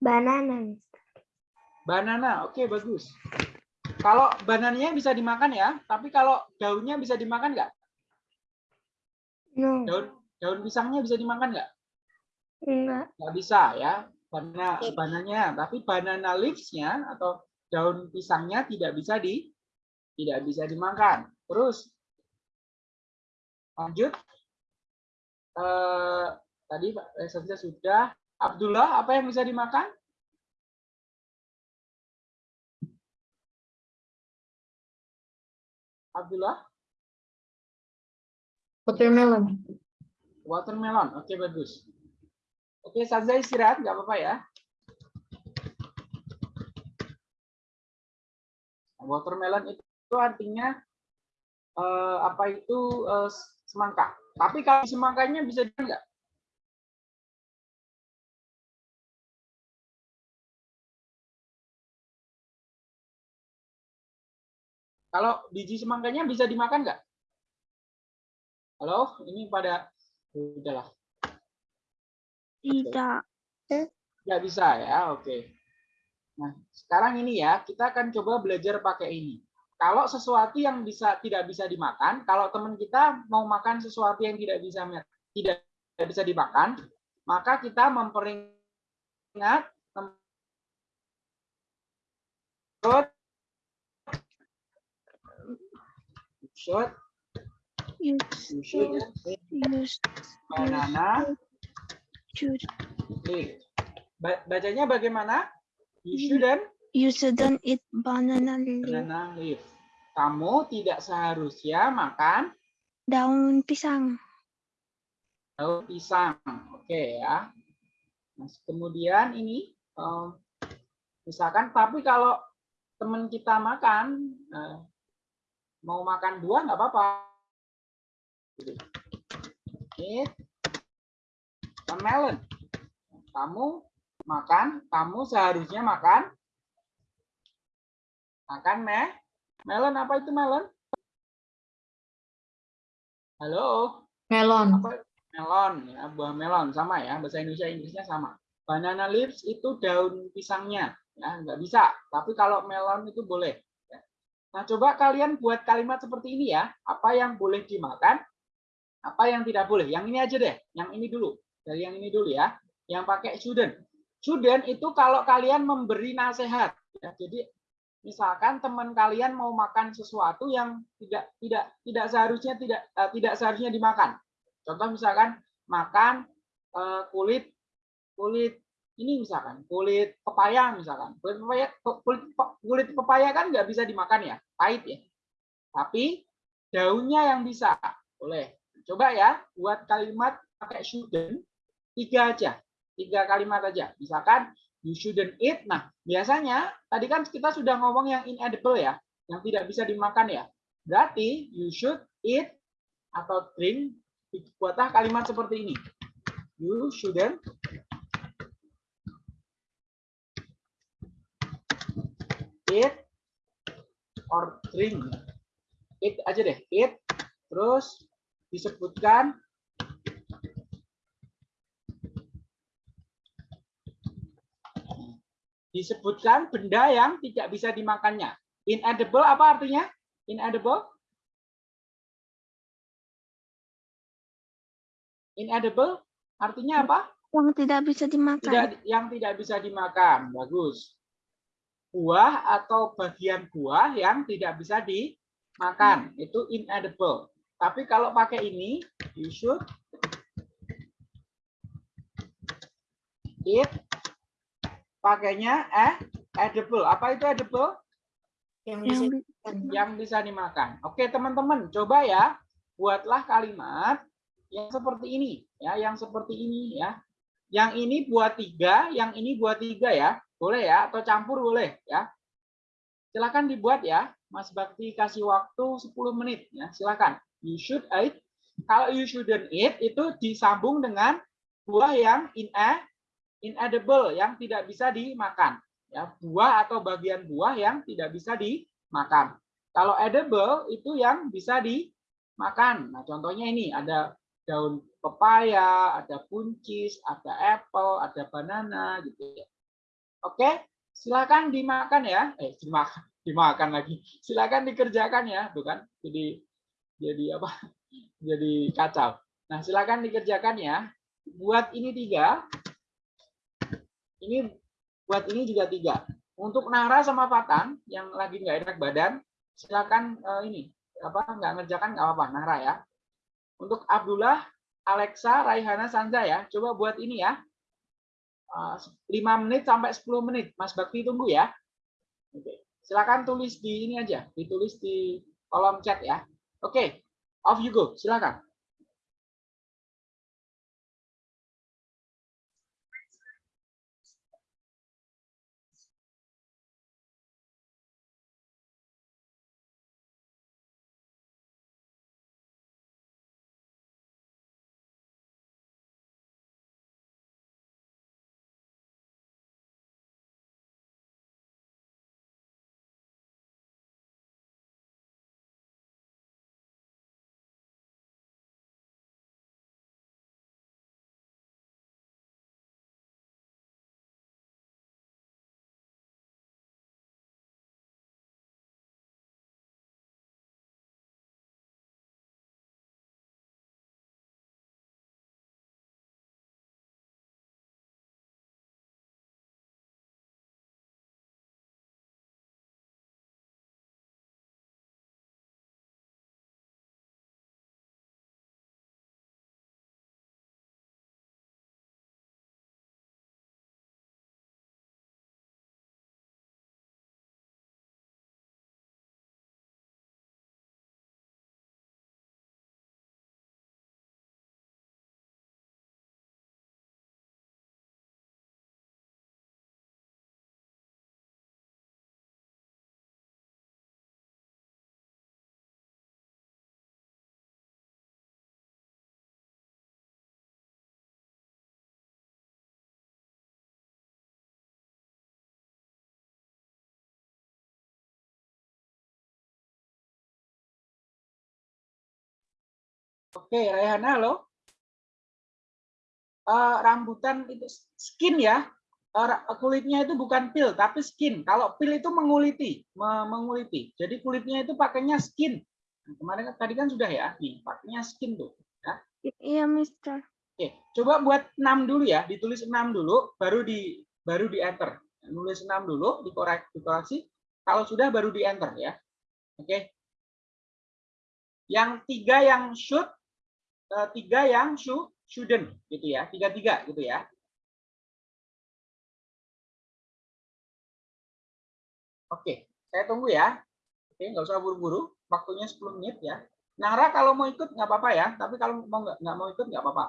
Banana.
Banana oke bagus. Kalau banananya bisa dimakan ya tapi kalau daunnya bisa dimakan nggak?
No,
daun daun pisangnya bisa dimakan nggak?
Enggak.
nggak bisa ya banana bananya tapi banana leaves-nya atau daun pisangnya tidak bisa di tidak bisa dimakan. Terus lanjut. Eh, tadi Pak Resensia sudah. Abdullah apa yang bisa dimakan Abdullah?
Watermelon.
watermelon oke bagus. Oke Sanza istirahat nggak apa-apa ya. Watermelon itu artinya eh, apa itu eh, semangka. Tapi kalau semangkanya bisa nggak kalau biji semangkanya bisa dimakan nggak? Halo ini pada udahlah
tidak,
nggak bisa ya? Oke. Nah sekarang ini ya kita akan coba belajar pakai ini. Kalau sesuatu yang bisa tidak bisa dimakan kalau teman kita mau makan sesuatu yang tidak bisa tidak tidak bisa dimakan maka kita memperingat should
you
you should eat
use
banana
should
leaf. Ba- Bacanya bagaimana? You shouldn't
you shouldn't eat banana leaf,
banana leaf. Kamu tidak seharusnya makan
daun pisang.
daun pisang. Oke ya. Nah, kemudian ini em, misalkan tapi kalau teman kita makan eh, mau makan buah nggak apa-apa. Gitu. Eat a melon. Kamu makan, kamu seharusnya makan makan me melon apa itu melon? Halo.
Melon.
apa melon ya buah melon sama ya bahasa Indonesia Inggrisnya sama banana leaves itu daun pisangnya ya nggak bisa tapi kalau melon itu boleh. Nah coba kalian buat kalimat seperti ini ya. Apa yang boleh dimakan apa yang tidak boleh. Yang ini aja deh yang ini dulu. Dari yang ini dulu ya. Yang pakai shouldn't shouldn't itu kalau kalian memberi nasihat ya. Jadi misalkan teman kalian mau makan sesuatu yang tidak tidak tidak seharusnya tidak eh, tidak seharusnya dimakan. Contoh misalkan makan eh, kulit kulit ini misalkan kulit pepaya misalkan kulit pepaya kulit, kulit pepaya kan nggak bisa dimakan ya pahit ya tapi daunnya yang bisa boleh coba ya buat kalimat pakai shouldn't tiga aja tiga kalimat aja misalkan you shouldn't eat. Nah, biasanya tadi kan kita sudah ngomong yang inedible ya, yang tidak bisa dimakan ya. Berarti you should eat atau drink buatlah kalimat seperti ini. You shouldn't eat or drink. Eat aja deh, eat. Terus disebutkan disebutkan benda yang tidak bisa dimakannya. Inedible apa artinya? Inedible? Inedible artinya apa?
Yang tidak bisa dimakan.
Tidak yang tidak bisa dimakan. Bagus. Buah atau bagian buah yang tidak bisa dimakan itu inedible. Tapi kalau pakai ini, you should eat pakainya eh edible. Apa itu edible?
Yang bisa
bi-
Yang bisa dimakan. Oke, teman-teman, coba ya buatlah kalimat yang seperti ini ya, yang seperti ini ya. Yang ini buat tiga, yang ini buat tiga ya. Boleh ya, atau campur boleh ya. Silakan dibuat ya. Mas Bakti kasih waktu 10 menit ya. Silakan. You should eat. Kalau you shouldn't eat itu disambung dengan buah yang in inedible yang tidak bisa dimakan ya buah atau bagian buah yang tidak bisa dimakan kalau edible itu yang bisa dimakan nah contohnya ini ada daun pepaya ada buncis ada apple ada banana gitu ya oke silakan dimakan ya. Eh dimakan dimakan lagi. Silakan dikerjakan ya tuh kan. Jadi jadi apa? Jadi kacau. Nah silakan dikerjakan ya. Buat ini tiga. Ini buat ini juga tiga. Untuk Nara sama Fatan yang lagi nggak enak badan, silakan eh, ini apa nggak ngerjakan nggak apa-apa Nara ya. Untuk Abdullah, Alexa, Raihana, Sanza ya, coba buat ini ya. Eh, 5 menit sampai 10 menit. Mas Bakti tunggu ya. Oke. Silakan tulis di ini aja, ditulis di kolom chat ya. Oke, off you go. Silakan. Oke, Rayhana, halo. Eh, rambutan itu skin ya. Eh, kulitnya itu bukan pil, tapi skin. Kalau pil itu menguliti, me- menguliti. Jadi kulitnya itu pakainya skin. Nah, Kemarin kan- tadi kan sudah ya, nih pakainya skin tuh. Ya.
Iya, Mister.
Oke, coba buat 6 dulu ya, ditulis 6 dulu, baru di baru di enter. Nulis 6 dulu, dikorek, dikoreksi. Kalau sudah baru di enter ya. Oke. Yang tiga yang eh, tiga yang should, shouldn't gitu ya, tiga tiga gitu ya. Oke, saya tunggu ya. Oke, nggak usah buru-buru, waktunya 10 menit ya. Nara kalau mau ikut nggak apa-apa ya, tapi kalau mau nggak nggak mau ikut nggak apa-apa.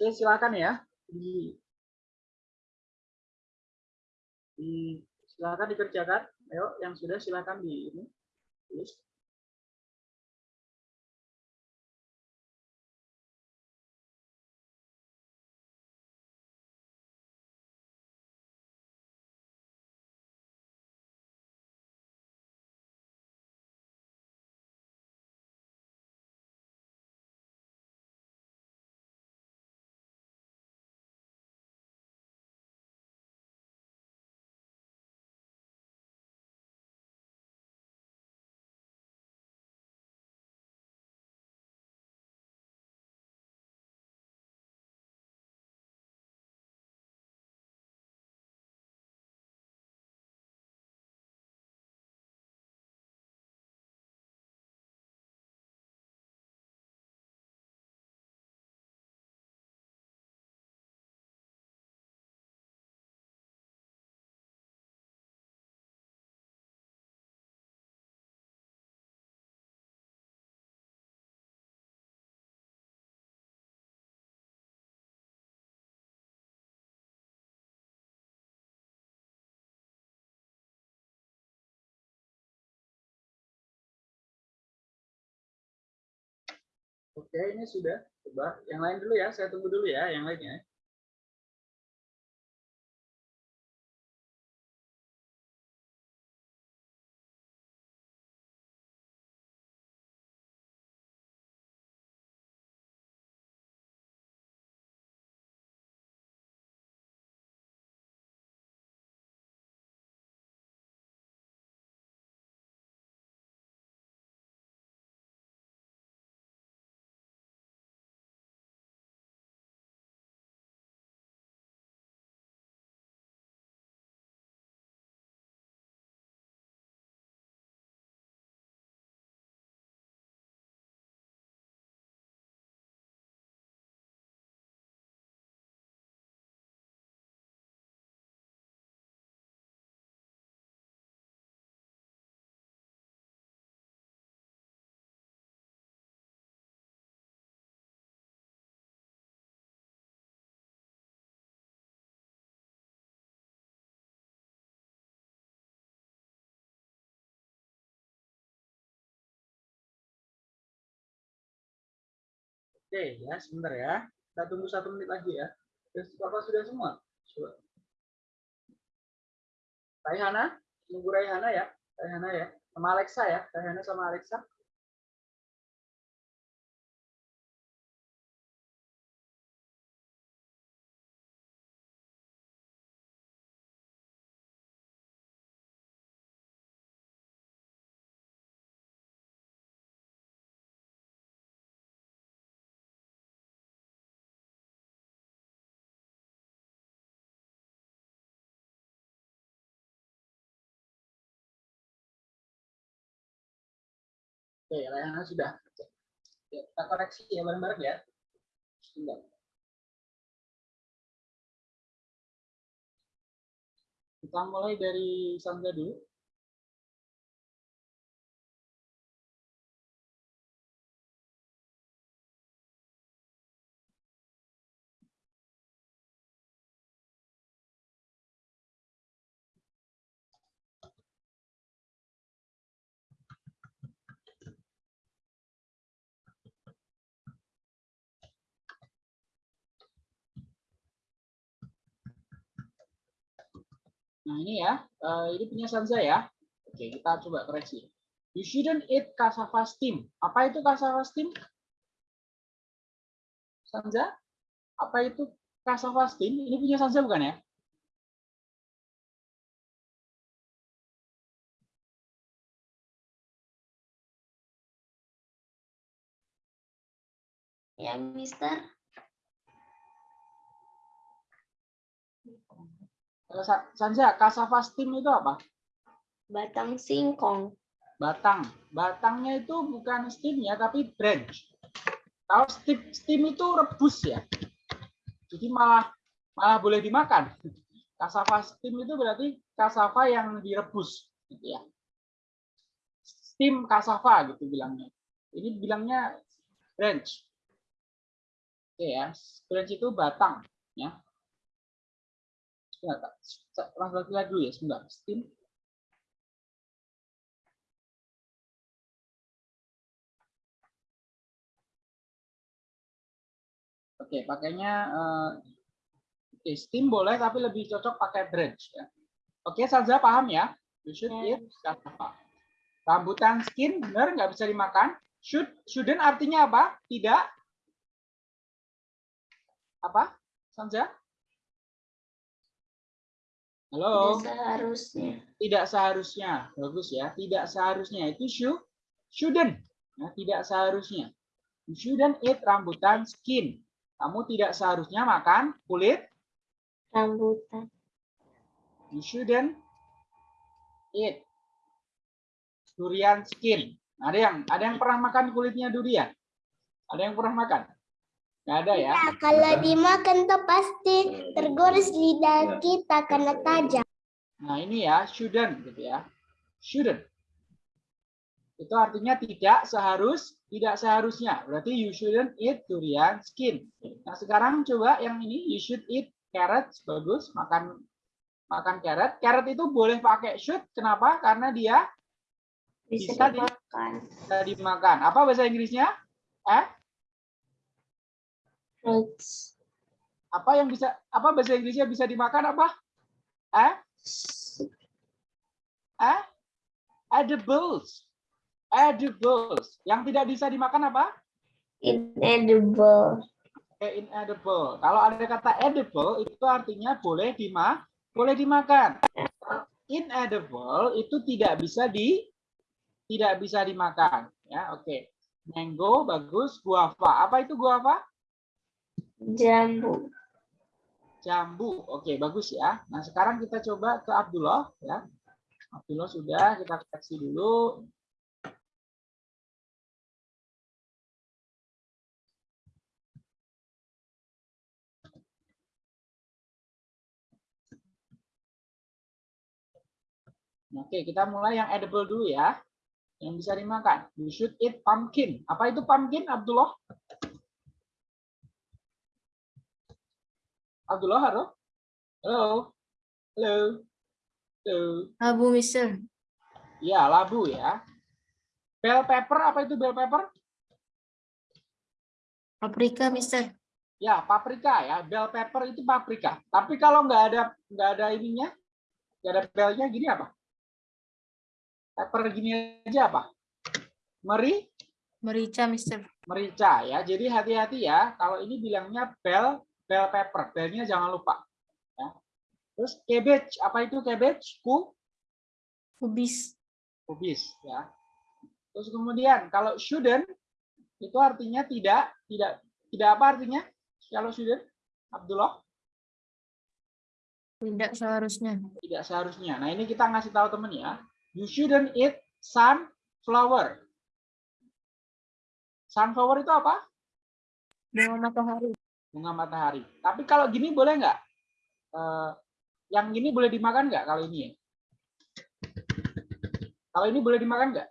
Oke, silakan ya. Di, di silakan dikerjakan. Ayo, yang sudah silakan di ini. Tulis. Oke, ini sudah. Coba yang lain dulu ya. Saya tunggu dulu ya, yang lainnya. Oke, ya sebentar ya. Kita tunggu satu menit lagi ya. Terus Bapak sudah semua? Raihana, tunggu Raihana ya. Raihana ya. Sama Alexa ya. Raihana sama Alexa. Oke, Raihana sudah. Ya, kita koreksi ya bareng-bareng ya. Kita mulai dari Sandra dulu. Nah ini ya, eh, ini punya Sanza ya. Oke, kita coba koreksi. You shouldn't eat cassava steam. Apa itu cassava steam? Sanza? Apa itu cassava steam? Ini punya Sanza bukan ya?
Ya, Mister.
Eh, Sa- Sanza, cassava steam itu apa?
Batang singkong.
Batang. Batangnya itu bukan steamnya, tapi branch. Kalau steam, steam itu rebus ya. Jadi malah malah boleh dimakan. Cassava steam itu berarti cassava yang direbus, gitu ya. Steam cassava gitu bilangnya. Ini bilangnya branch. Oke ya, branch itu batang ya. Sebentar, langsung lihat dulu ya sebentar. Stem Oke, pakainya eh, oke, steam boleh tapi lebih cocok pakai branch ya. Oke, Salza paham ya? You should
Ya.
eat apa? Rambutan skin benar nggak bisa dimakan. Should shouldn't artinya apa? Tidak. Apa? Salza? Halo.
Tidak seharusnya.
tidak seharusnya. Bagus ya. Tidak seharusnya. Itu should shouldn't ya, tidak seharusnya. You shouldn't eat rambutan skin. Kamu tidak seharusnya makan kulit?
Rambutan.
you shouldn't eat durian skin. Ada yang ada yang pernah makan kulitnya durian? Ada yang pernah makan nggak ada ya
Nah, kalau dimakan tuh pasti tergores lidah kita karena tajam.
Nah, ini ya, shouldn't gitu ya. Shouldn't. Itu artinya tidak seharus, tidak seharusnya. Berarti you shouldn't eat durian skin. Nah, sekarang coba yang ini you should eat carrots. Bagus, makan makan carrot. Carrot itu boleh pakai should. Kenapa? Karena dia
Bisa
Bisa di-
dimakan.
bisa dimakan. Apa bahasa Inggrisnya? Eh? Apa yang bisa apa bahasa Inggrisnya bisa dimakan apa? Eh? Eh? Edibles. Edibles. Yang tidak bisa dimakan apa?
Inedible.
Oke, inedible. Kalau ada kata edible itu artinya boleh dima boleh dimakan. Inedible itu tidak bisa di tidak bisa dimakan ya. Oke. Mango bagus, guava. Apa itu guava?
Jambu.
Jambu. Oke, bagus ya. Nah, sekarang kita coba ke Abdullah ya. Abdullah sudah kita koreksi dulu. Oke, kita mulai yang edible dulu ya. Yang bisa dimakan. You should eat pumpkin. Apa itu pumpkin, Abdullah? Abdullah, halo? Halo? Halo? Halo?
Abu Mister.
Ya, labu ya. Bell pepper, apa itu bell pepper?
Paprika Mister.
Ya, paprika ya. Bell pepper itu paprika. Tapi kalau nggak ada nggak ada ininya, nggak ada bellnya gini apa? Pepper gini aja apa? Meri,
Merica Mister.
merica ya. Jadi hati-hati ya. Kalau ini bilangnya bell bell pepper. Bellnya jangan lupa. Ya. Terus cabbage, apa itu cabbage? Ku,
Kubis.
kubis ya. Terus kemudian kalau shouldn't itu artinya tidak tidak tidak apa artinya? Kalau shouldn't Abdullah
Tidak seharusnya.
tidak seharusnya. Nah, ini kita ngasih tahu temen ya. You shouldn't eat sunflower. Sunflower itu apa?
Bunga matahari.
Bunga matahari. Tapi kalau gini boleh nggak? Eh, yang gini boleh dimakan nggak kalau ini? Kalau ini boleh dimakan nggak?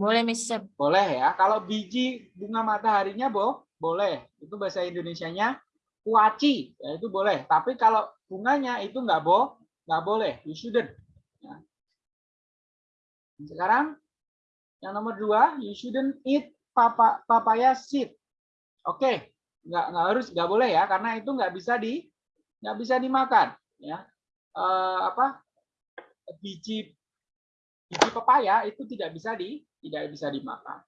Boleh Mister.
Boleh ya. Kalau biji bunga mataharinya boh, boleh. Itu bahasa Indonesianya kuaci, ya itu boleh. Tapi kalau bunganya itu nggak boh, nggak boleh. You shouldn't. Ya. Sekarang yang nomor dua, you shouldn't eat papa, papaya seed. Oke, nggak nggak harus nggak boleh ya, karena itu nggak bisa di nggak bisa dimakan. Ya, Eh, apa biji biji pepaya itu tidak bisa di tidak bisa dimakan.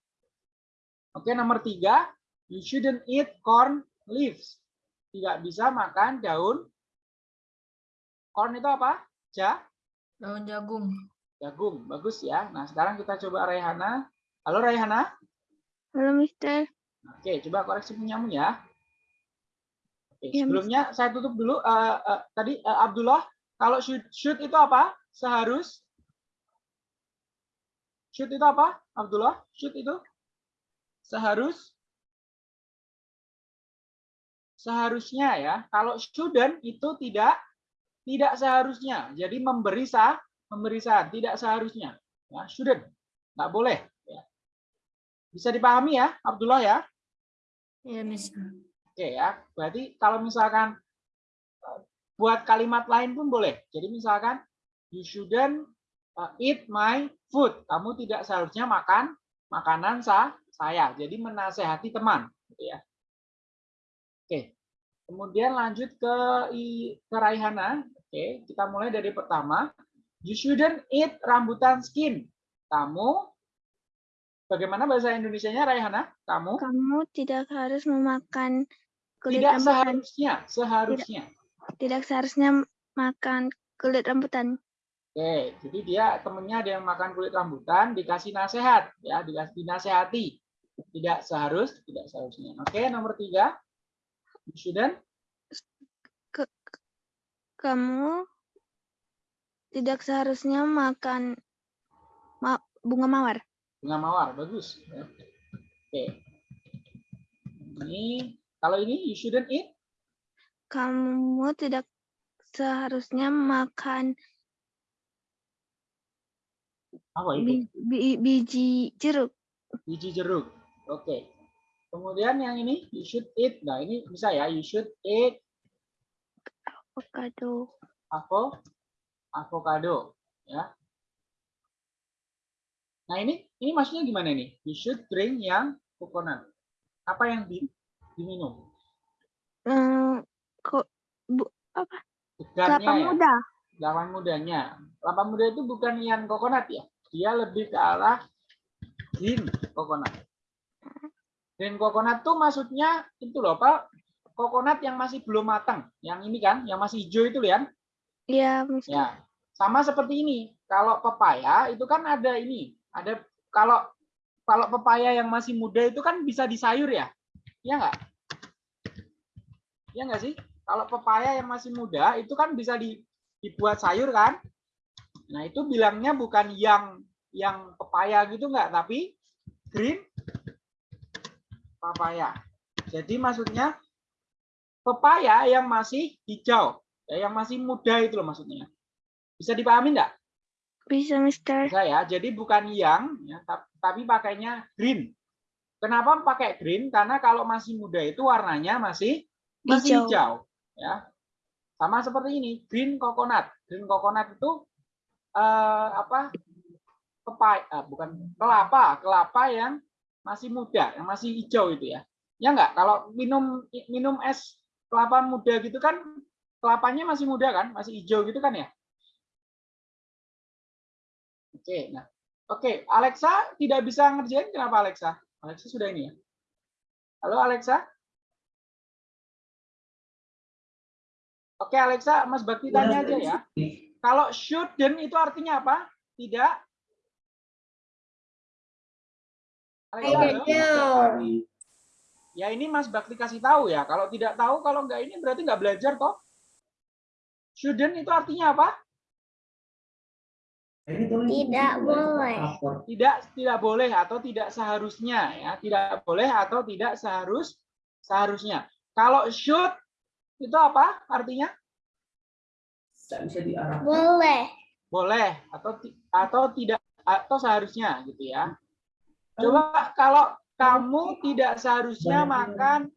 Oke, nomor tiga, you shouldn't eat corn leaves. Tidak bisa makan daun. Corn itu apa? Ja,
Daun jagung.
jagung. Bagus ya. Nah, sekarang kita coba Raihana. Halo Raihana.
Halo, Mister.
Oke, coba koreksi punyamu ya. Oke,
Ya,
sebelumnya saya tutup dulu. Eh, eh, tadi eh, Abdullah, kalau should, should itu apa? Seharus. Should itu apa? Abdullah, should itu seharus. Seharusnya ya. Kalau shouldn't itu tidak tidak seharusnya. Jadi memberi sah, memberi saran, tidak seharusnya. Ya, shouldn't. Nggak boleh. Ya. Bisa dipahami ya, Abdullah ya?
Ya, Miss.
Oke ya, berarti kalau misalkan eh, buat kalimat lain pun boleh. Jadi misalkan you shouldn't uh, eat my food. Kamu tidak seharusnya makan makanan sa saya. Jadi menasehati teman, gitu ya. Oke. Kemudian lanjut ke ke Raihana. Oke, kita mulai dari pertama. You shouldn't eat rambutan skin. Kamu bagaimana bahasa Indonesianya Raihana? Kamu
Kamu tidak harus memakan kulit
tidak
rambutan.
seharusnya, seharusnya.
Tidak seharusnya makan kulit rambutan.
Oke, jadi dia temennya ada yang makan kulit rambutan, dikasih nasihat, ya, dikasih dinasehati. Tidak seharus, tidak seharusnya. Oke, nomor tiga. You shouldn't
Kamu tidak seharusnya makan ma- bunga mawar.
Bunga mawar, bagus. Oke. Ini, kalau ini you shouldn't eat,
Kamu tidak seharusnya makan
apa itu?
bi- bi- biji jeruk.
Biji jeruk. Oke. Kemudian yang ini, you should eat. Nah, ini bisa ya, you should eat
Avocado.
avo, avocado. Ya. Nah, ini ini maksudnya gimana nih? You should drink yang coconut. Apa yang di, diminum?
Eh, kok bu, apa?
Segarnya
Kelapa
ya?
muda.
Lawan mudanya. Kelapa muda itu bukan yang coconut ya. Dia lebih ke arah green coconut. Green coconut tuh maksudnya itu loh Pak. Coconut yang masih belum matang. Yang ini kan, yang masih hijau itu kan.
Ya, Mister.
Ya. Sama seperti ini. Kalau pepaya itu kan ada ini. Ada kalau kalau pepaya yang masih muda itu kan bisa disayur ya. Iya nggak? Iya nggak sih? Kalau pepaya yang masih muda itu kan bisa di- dibuat sayur kan? Nah, itu bilangnya bukan yang yang pepaya gitu nggak, tapi green papaya. Jadi maksudnya pepaya yang masih hijau, ya, yang masih muda itu loh maksudnya. Bisa dipahami nggak?
Bisa, Mister.
Bisa ya. Jadi bukan yang, ya, tap- tapi pakainya green. Kenapa pakai green? Karena kalau masih muda itu warnanya masih masih
Hijau.
hijau. Ya. Sama seperti ini, green coconut. Green coconut itu eh, apa? Pepaya, ah, bukan kelapa, kelapa yang masih muda, yang masih hijau itu ya. Ya enggak? Kalau minum minum es kelapa muda gitu kan kelapanya masih muda kan, masih hijau gitu kan ya? Oke, nah. Oke, Alexa tidak bisa ngerjain kenapa Alexa? Alexa sudah ini ya. Halo Alexa? Oke Alexa, Mas Bakti tanya aja ya. Kalau shouldn't itu artinya apa? Tidak. Alexa? Ya ini Mas Bakti kasih tahu ya. Kalau tidak tahu, kalau enggak ini berarti nggak belajar toh. Shouldn't itu artinya apa?
Tidak boleh.
tidak tidak boleh atau tidak seharusnya ya. Tidak boleh atau tidak seharus seharusnya. Kalau should itu apa artinya?
Bisa diarahkan.
Boleh.
boleh atau ti- atau tidak atau seharusnya gitu ya. Coba kalau kamu tidak seharusnya makan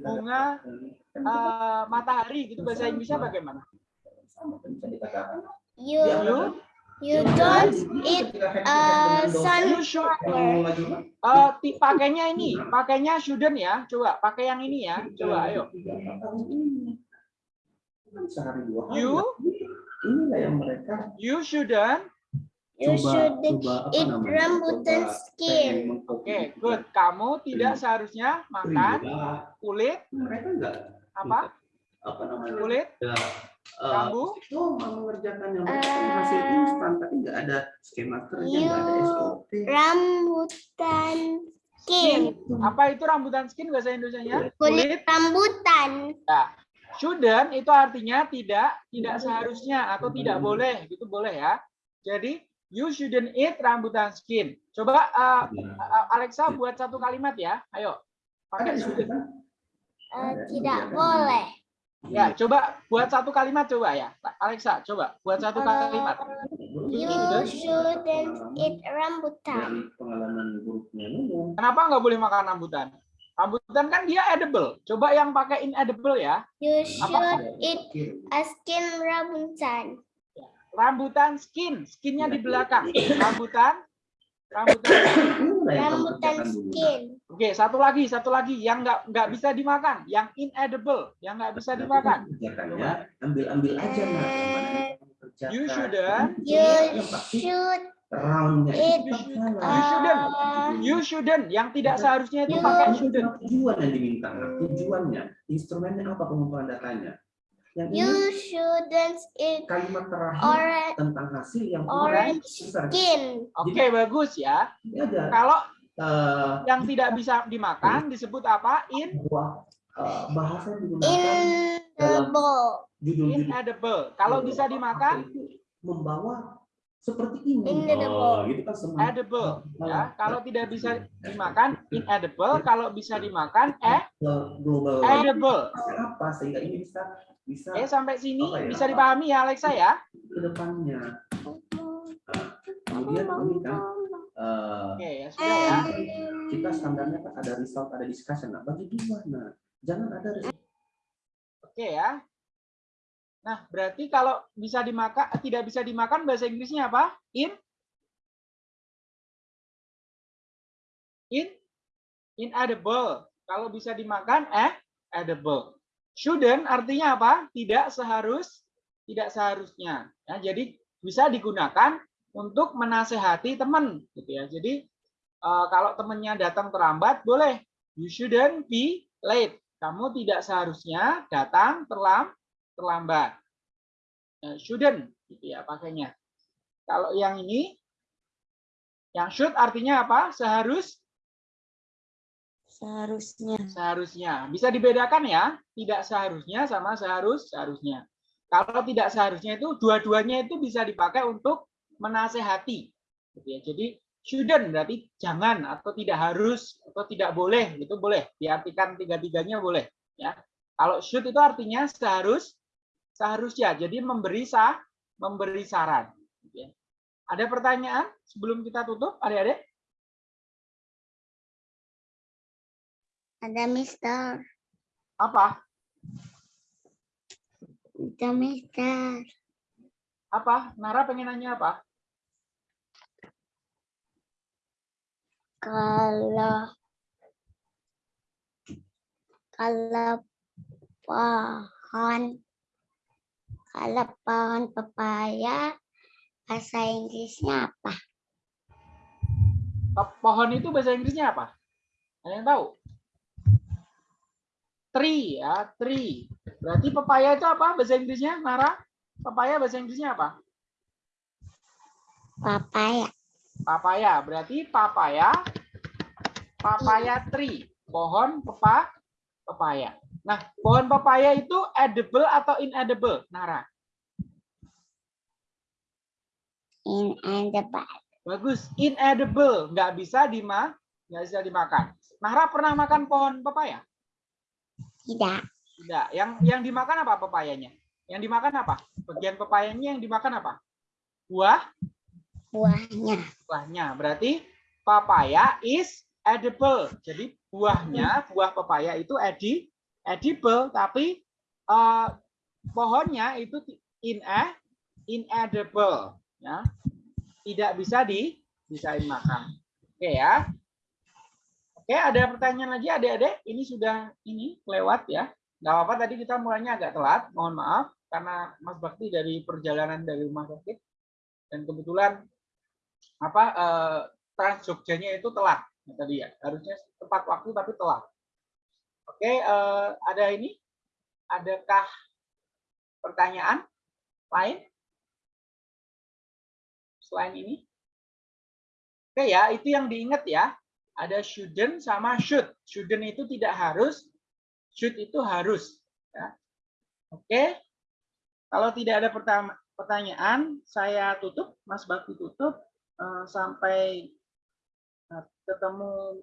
bunga eh, matahari gitu. Bahasa Inggrisnya bagaimana?
You.
You
you don't eat uh,
you should eh, ti- pakainya ini pakainya shouldn't ya. Coba pakai yang ini ya. Coba ayo. You?
inilah yang mereka
you shouldn't
you should eat rambutan skin.
Oke, good. Kamu tidak seharusnya makan kulit
mereka enggak
apa?
apa namanya?
Kulit
ya, eh,
Kambu?
itu mau mengerjakan yang kan hasil instan tapi nggak ada skema kerja nggak ada SOP
Rambutan skin.
Apa itu rambutan skin bahasa Indonesianya?
Kulit rambutan.
Ya. Shouldn't itu artinya tidak, tidak seharusnya atau tidak boleh, gitu boleh ya. Jadi you shouldn't eat rambutan skin. Coba uh, uh, Alexa buat satu kalimat ya. Ayo. Pakai shouldn't.
Uh, tidak boleh.
Ya, coba buat satu kalimat coba ya. Alexa, coba buat satu kalimat.
You shouldn't eat rambutan.
Kenapa nggak boleh makan rambutan? Rambutan kan dia edible. Coba yang pakai inedible ya.
You
Apa?
should eat a skin rambutan.
Rambutan skin, skinnya di belakang. Rambutan, rambutan.
Rambutan skin.
Oke, satu lagi, satu lagi yang nggak nggak bisa dimakan, yang inedible, yang nggak bisa dimakan.
Kerjakannya ambil-ambil aja kerjakan.
You shouldn't.
You should
roundnya itu salah.
You shouldn't.
uh,
You shouldn't. Yang tidak seharusnya itu pakai shouldn't.
tujuan yang diminta. Tujuannya, instrumennya apa pengumpulan datanya? Yang ini
you shouldn't eat
kalimat terakhir
orange
tentang hasil yang
orange skin.
Oke, bagus ya.
Ini ada
Kalau
eh,
yang tidak bisa dimakan disebut apa? In
buah eh, bahasa yang digunakan
In the bowl.
judul-judul
inedible. Kalau bisa dimakan
itu membawa seperti ini.
Inedible.
Oh, gitu kan semua.
edible ya. Kalau tidak bisa dimakan inedible, kalau bisa dimakan eh
global
edible.
apa sehingga ini bisa bisa
Eh sampai sini
ya?
bisa dipahami ya Alexa ya?
ke depannya. Kemudian ini kan eh,
Oke ya sudah ya.
kita standarnya kan ada result, ada discussion. Nah, bagi dua, nah jangan ada result.
Oke ya. Nah, berarti kalau bisa dimakan tidak bisa dimakan bahasa Inggrisnya apa? In in inedible. Kalau bisa dimakan eh edible. Shouldn't artinya apa? Tidak seharus tidak seharusnya. Ya, jadi bisa digunakan untuk menasehati teman gitu ya. Jadi eh, kalau temannya datang terlambat boleh you shouldn't be late. Kamu tidak seharusnya datang terlam terlambat. Eh, shouldn't gitu ya pakainya. Kalau yang ini yang should artinya apa? Seharus
Seharusnya.
seharusnya. Bisa dibedakan ya, tidak seharusnya sama seharus seharusnya. Kalau tidak seharusnya itu dua-duanya itu bisa dipakai untuk menasehati. Gitu ya. Jadi shouldn't berarti jangan atau tidak harus atau tidak boleh itu boleh diartikan tiga-tiganya boleh ya. Kalau should itu artinya seharus seharusnya. Jadi memberi sah memberi saran. Gitu ya. Ada pertanyaan sebelum kita tutup, adik-adik?
Ada Mister.
Apa?
Ada Mister.
Apa? Nara pengen nanya apa?
Kalau kalau pohon kalau pohon pepaya bahasa Inggrisnya apa?
Pohon itu bahasa Inggrisnya apa? Ada yang tahu? Tree ya, tree. Berarti pepaya itu apa bahasa Inggrisnya, Nara? Pepaya bahasa Inggrisnya apa?
Papaya.
Papaya. Berarti papaya, papaya tree. Pohon pepa, pepaya. Nah, pohon pepaya itu edible atau inedible, Nara?
In and the bag.
Bagus, inedible, nggak bisa dima, nggak bisa dimakan. Nara pernah makan pohon pepaya?
Tidak.
Tidak. Yang yang dimakan apa pepayanya? Yang dimakan apa? Bagian pepayanya yang dimakan apa? Buah,
Buahnya.
buahnya. Berarti papaya is edible. Jadi buahnya, buah pepaya itu edi, edible, tapi eh, pohonnya itu in inedible, ya. Tidak bisa di bisa dimakan. Oke ya. Oke, ada pertanyaan lagi adik-adik? Ini sudah ini lewat ya. Nggak apa-apa tadi kita mulainya agak telat, mohon maaf karena Mas Bakti dari perjalanan dari rumah sakit dan kebetulan apa eh, Trans Jogjanya itu telat tadi ya. Harusnya tepat waktu tapi telat. Oke, eh, ada ini? Adakah pertanyaan lain? Selain ini? Oke ya, itu yang diingat ya ada shouldn't sama should. Shouldn't itu tidak harus, should itu harus. Ya. Oke, kalau tidak ada pertama- pertanyaan, saya tutup, Mas Bakti tutup eh, sampai eh, ketemu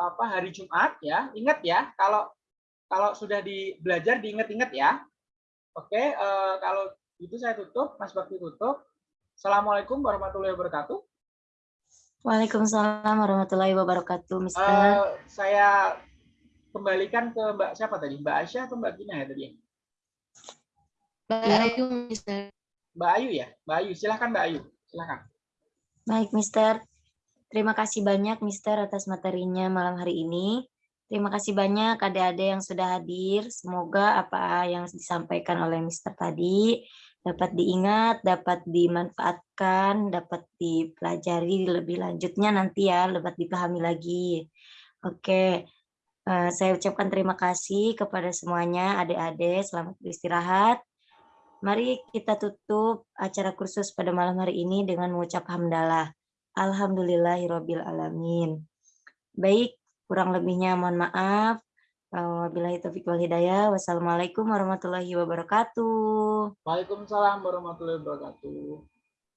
apa hari Jumat ya. Ingat ya, kalau kalau sudah di belajar diingat-ingat ya. Oke, eh, kalau itu saya tutup, Mas Bakti tutup. Assalamualaikum warahmatullahi wabarakatuh.
Waalaikumsalam warahmatullahi wabarakatuh, Mister.
Eh, saya kembalikan ke Mbak siapa tadi? Mbak Aisyah atau Mbak Gina ya tadi?
Bayu, Mister.
Mbak Ayu ya? Mbak Ayu, silahkan Mbak Ayu. Silahkan.
Baik, Mister. Terima kasih banyak, Mister, atas materinya malam hari ini. Terima kasih banyak adik-adik yang sudah hadir. Semoga apa yang disampaikan oleh Mister tadi dapat diingat, dapat dimanfaatkan, dapat dipelajari lebih lanjutnya nanti ya, dapat dipahami lagi. Oke, eh, saya ucapkan terima kasih kepada semuanya, adik-adik. Selamat beristirahat. Mari kita tutup acara kursus pada malam hari ini dengan mengucap hamdalah. Alhamdulillahirabbil alamin. Baik, kurang lebihnya mohon maaf. Wabillahi taufiq wal hidayah. Wassalamualaikum warahmatullahi wabarakatuh.
Waalaikumsalam warahmatullahi wabarakatuh.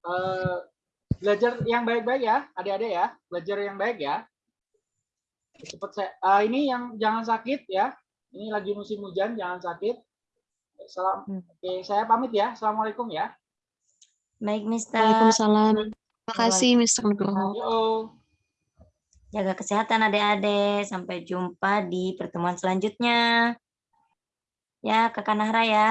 Eh, belajar yang baik-baik ya, adik-adik ya. Belajar yang baik ya. Cepat saya. eh, ini yang jangan sakit ya. Ini lagi musim hujan, jangan sakit. Salam.
Hmm.
Oke, saya pamit ya. Assalamualaikum ya.
Baik, Mister.
Waalaikumsalam. Terima kasih, Mr. Nugroho.
Yo.
Jaga kesehatan adik-adik. Sampai jumpa di pertemuan selanjutnya. Ya, Kakak Nahra ya.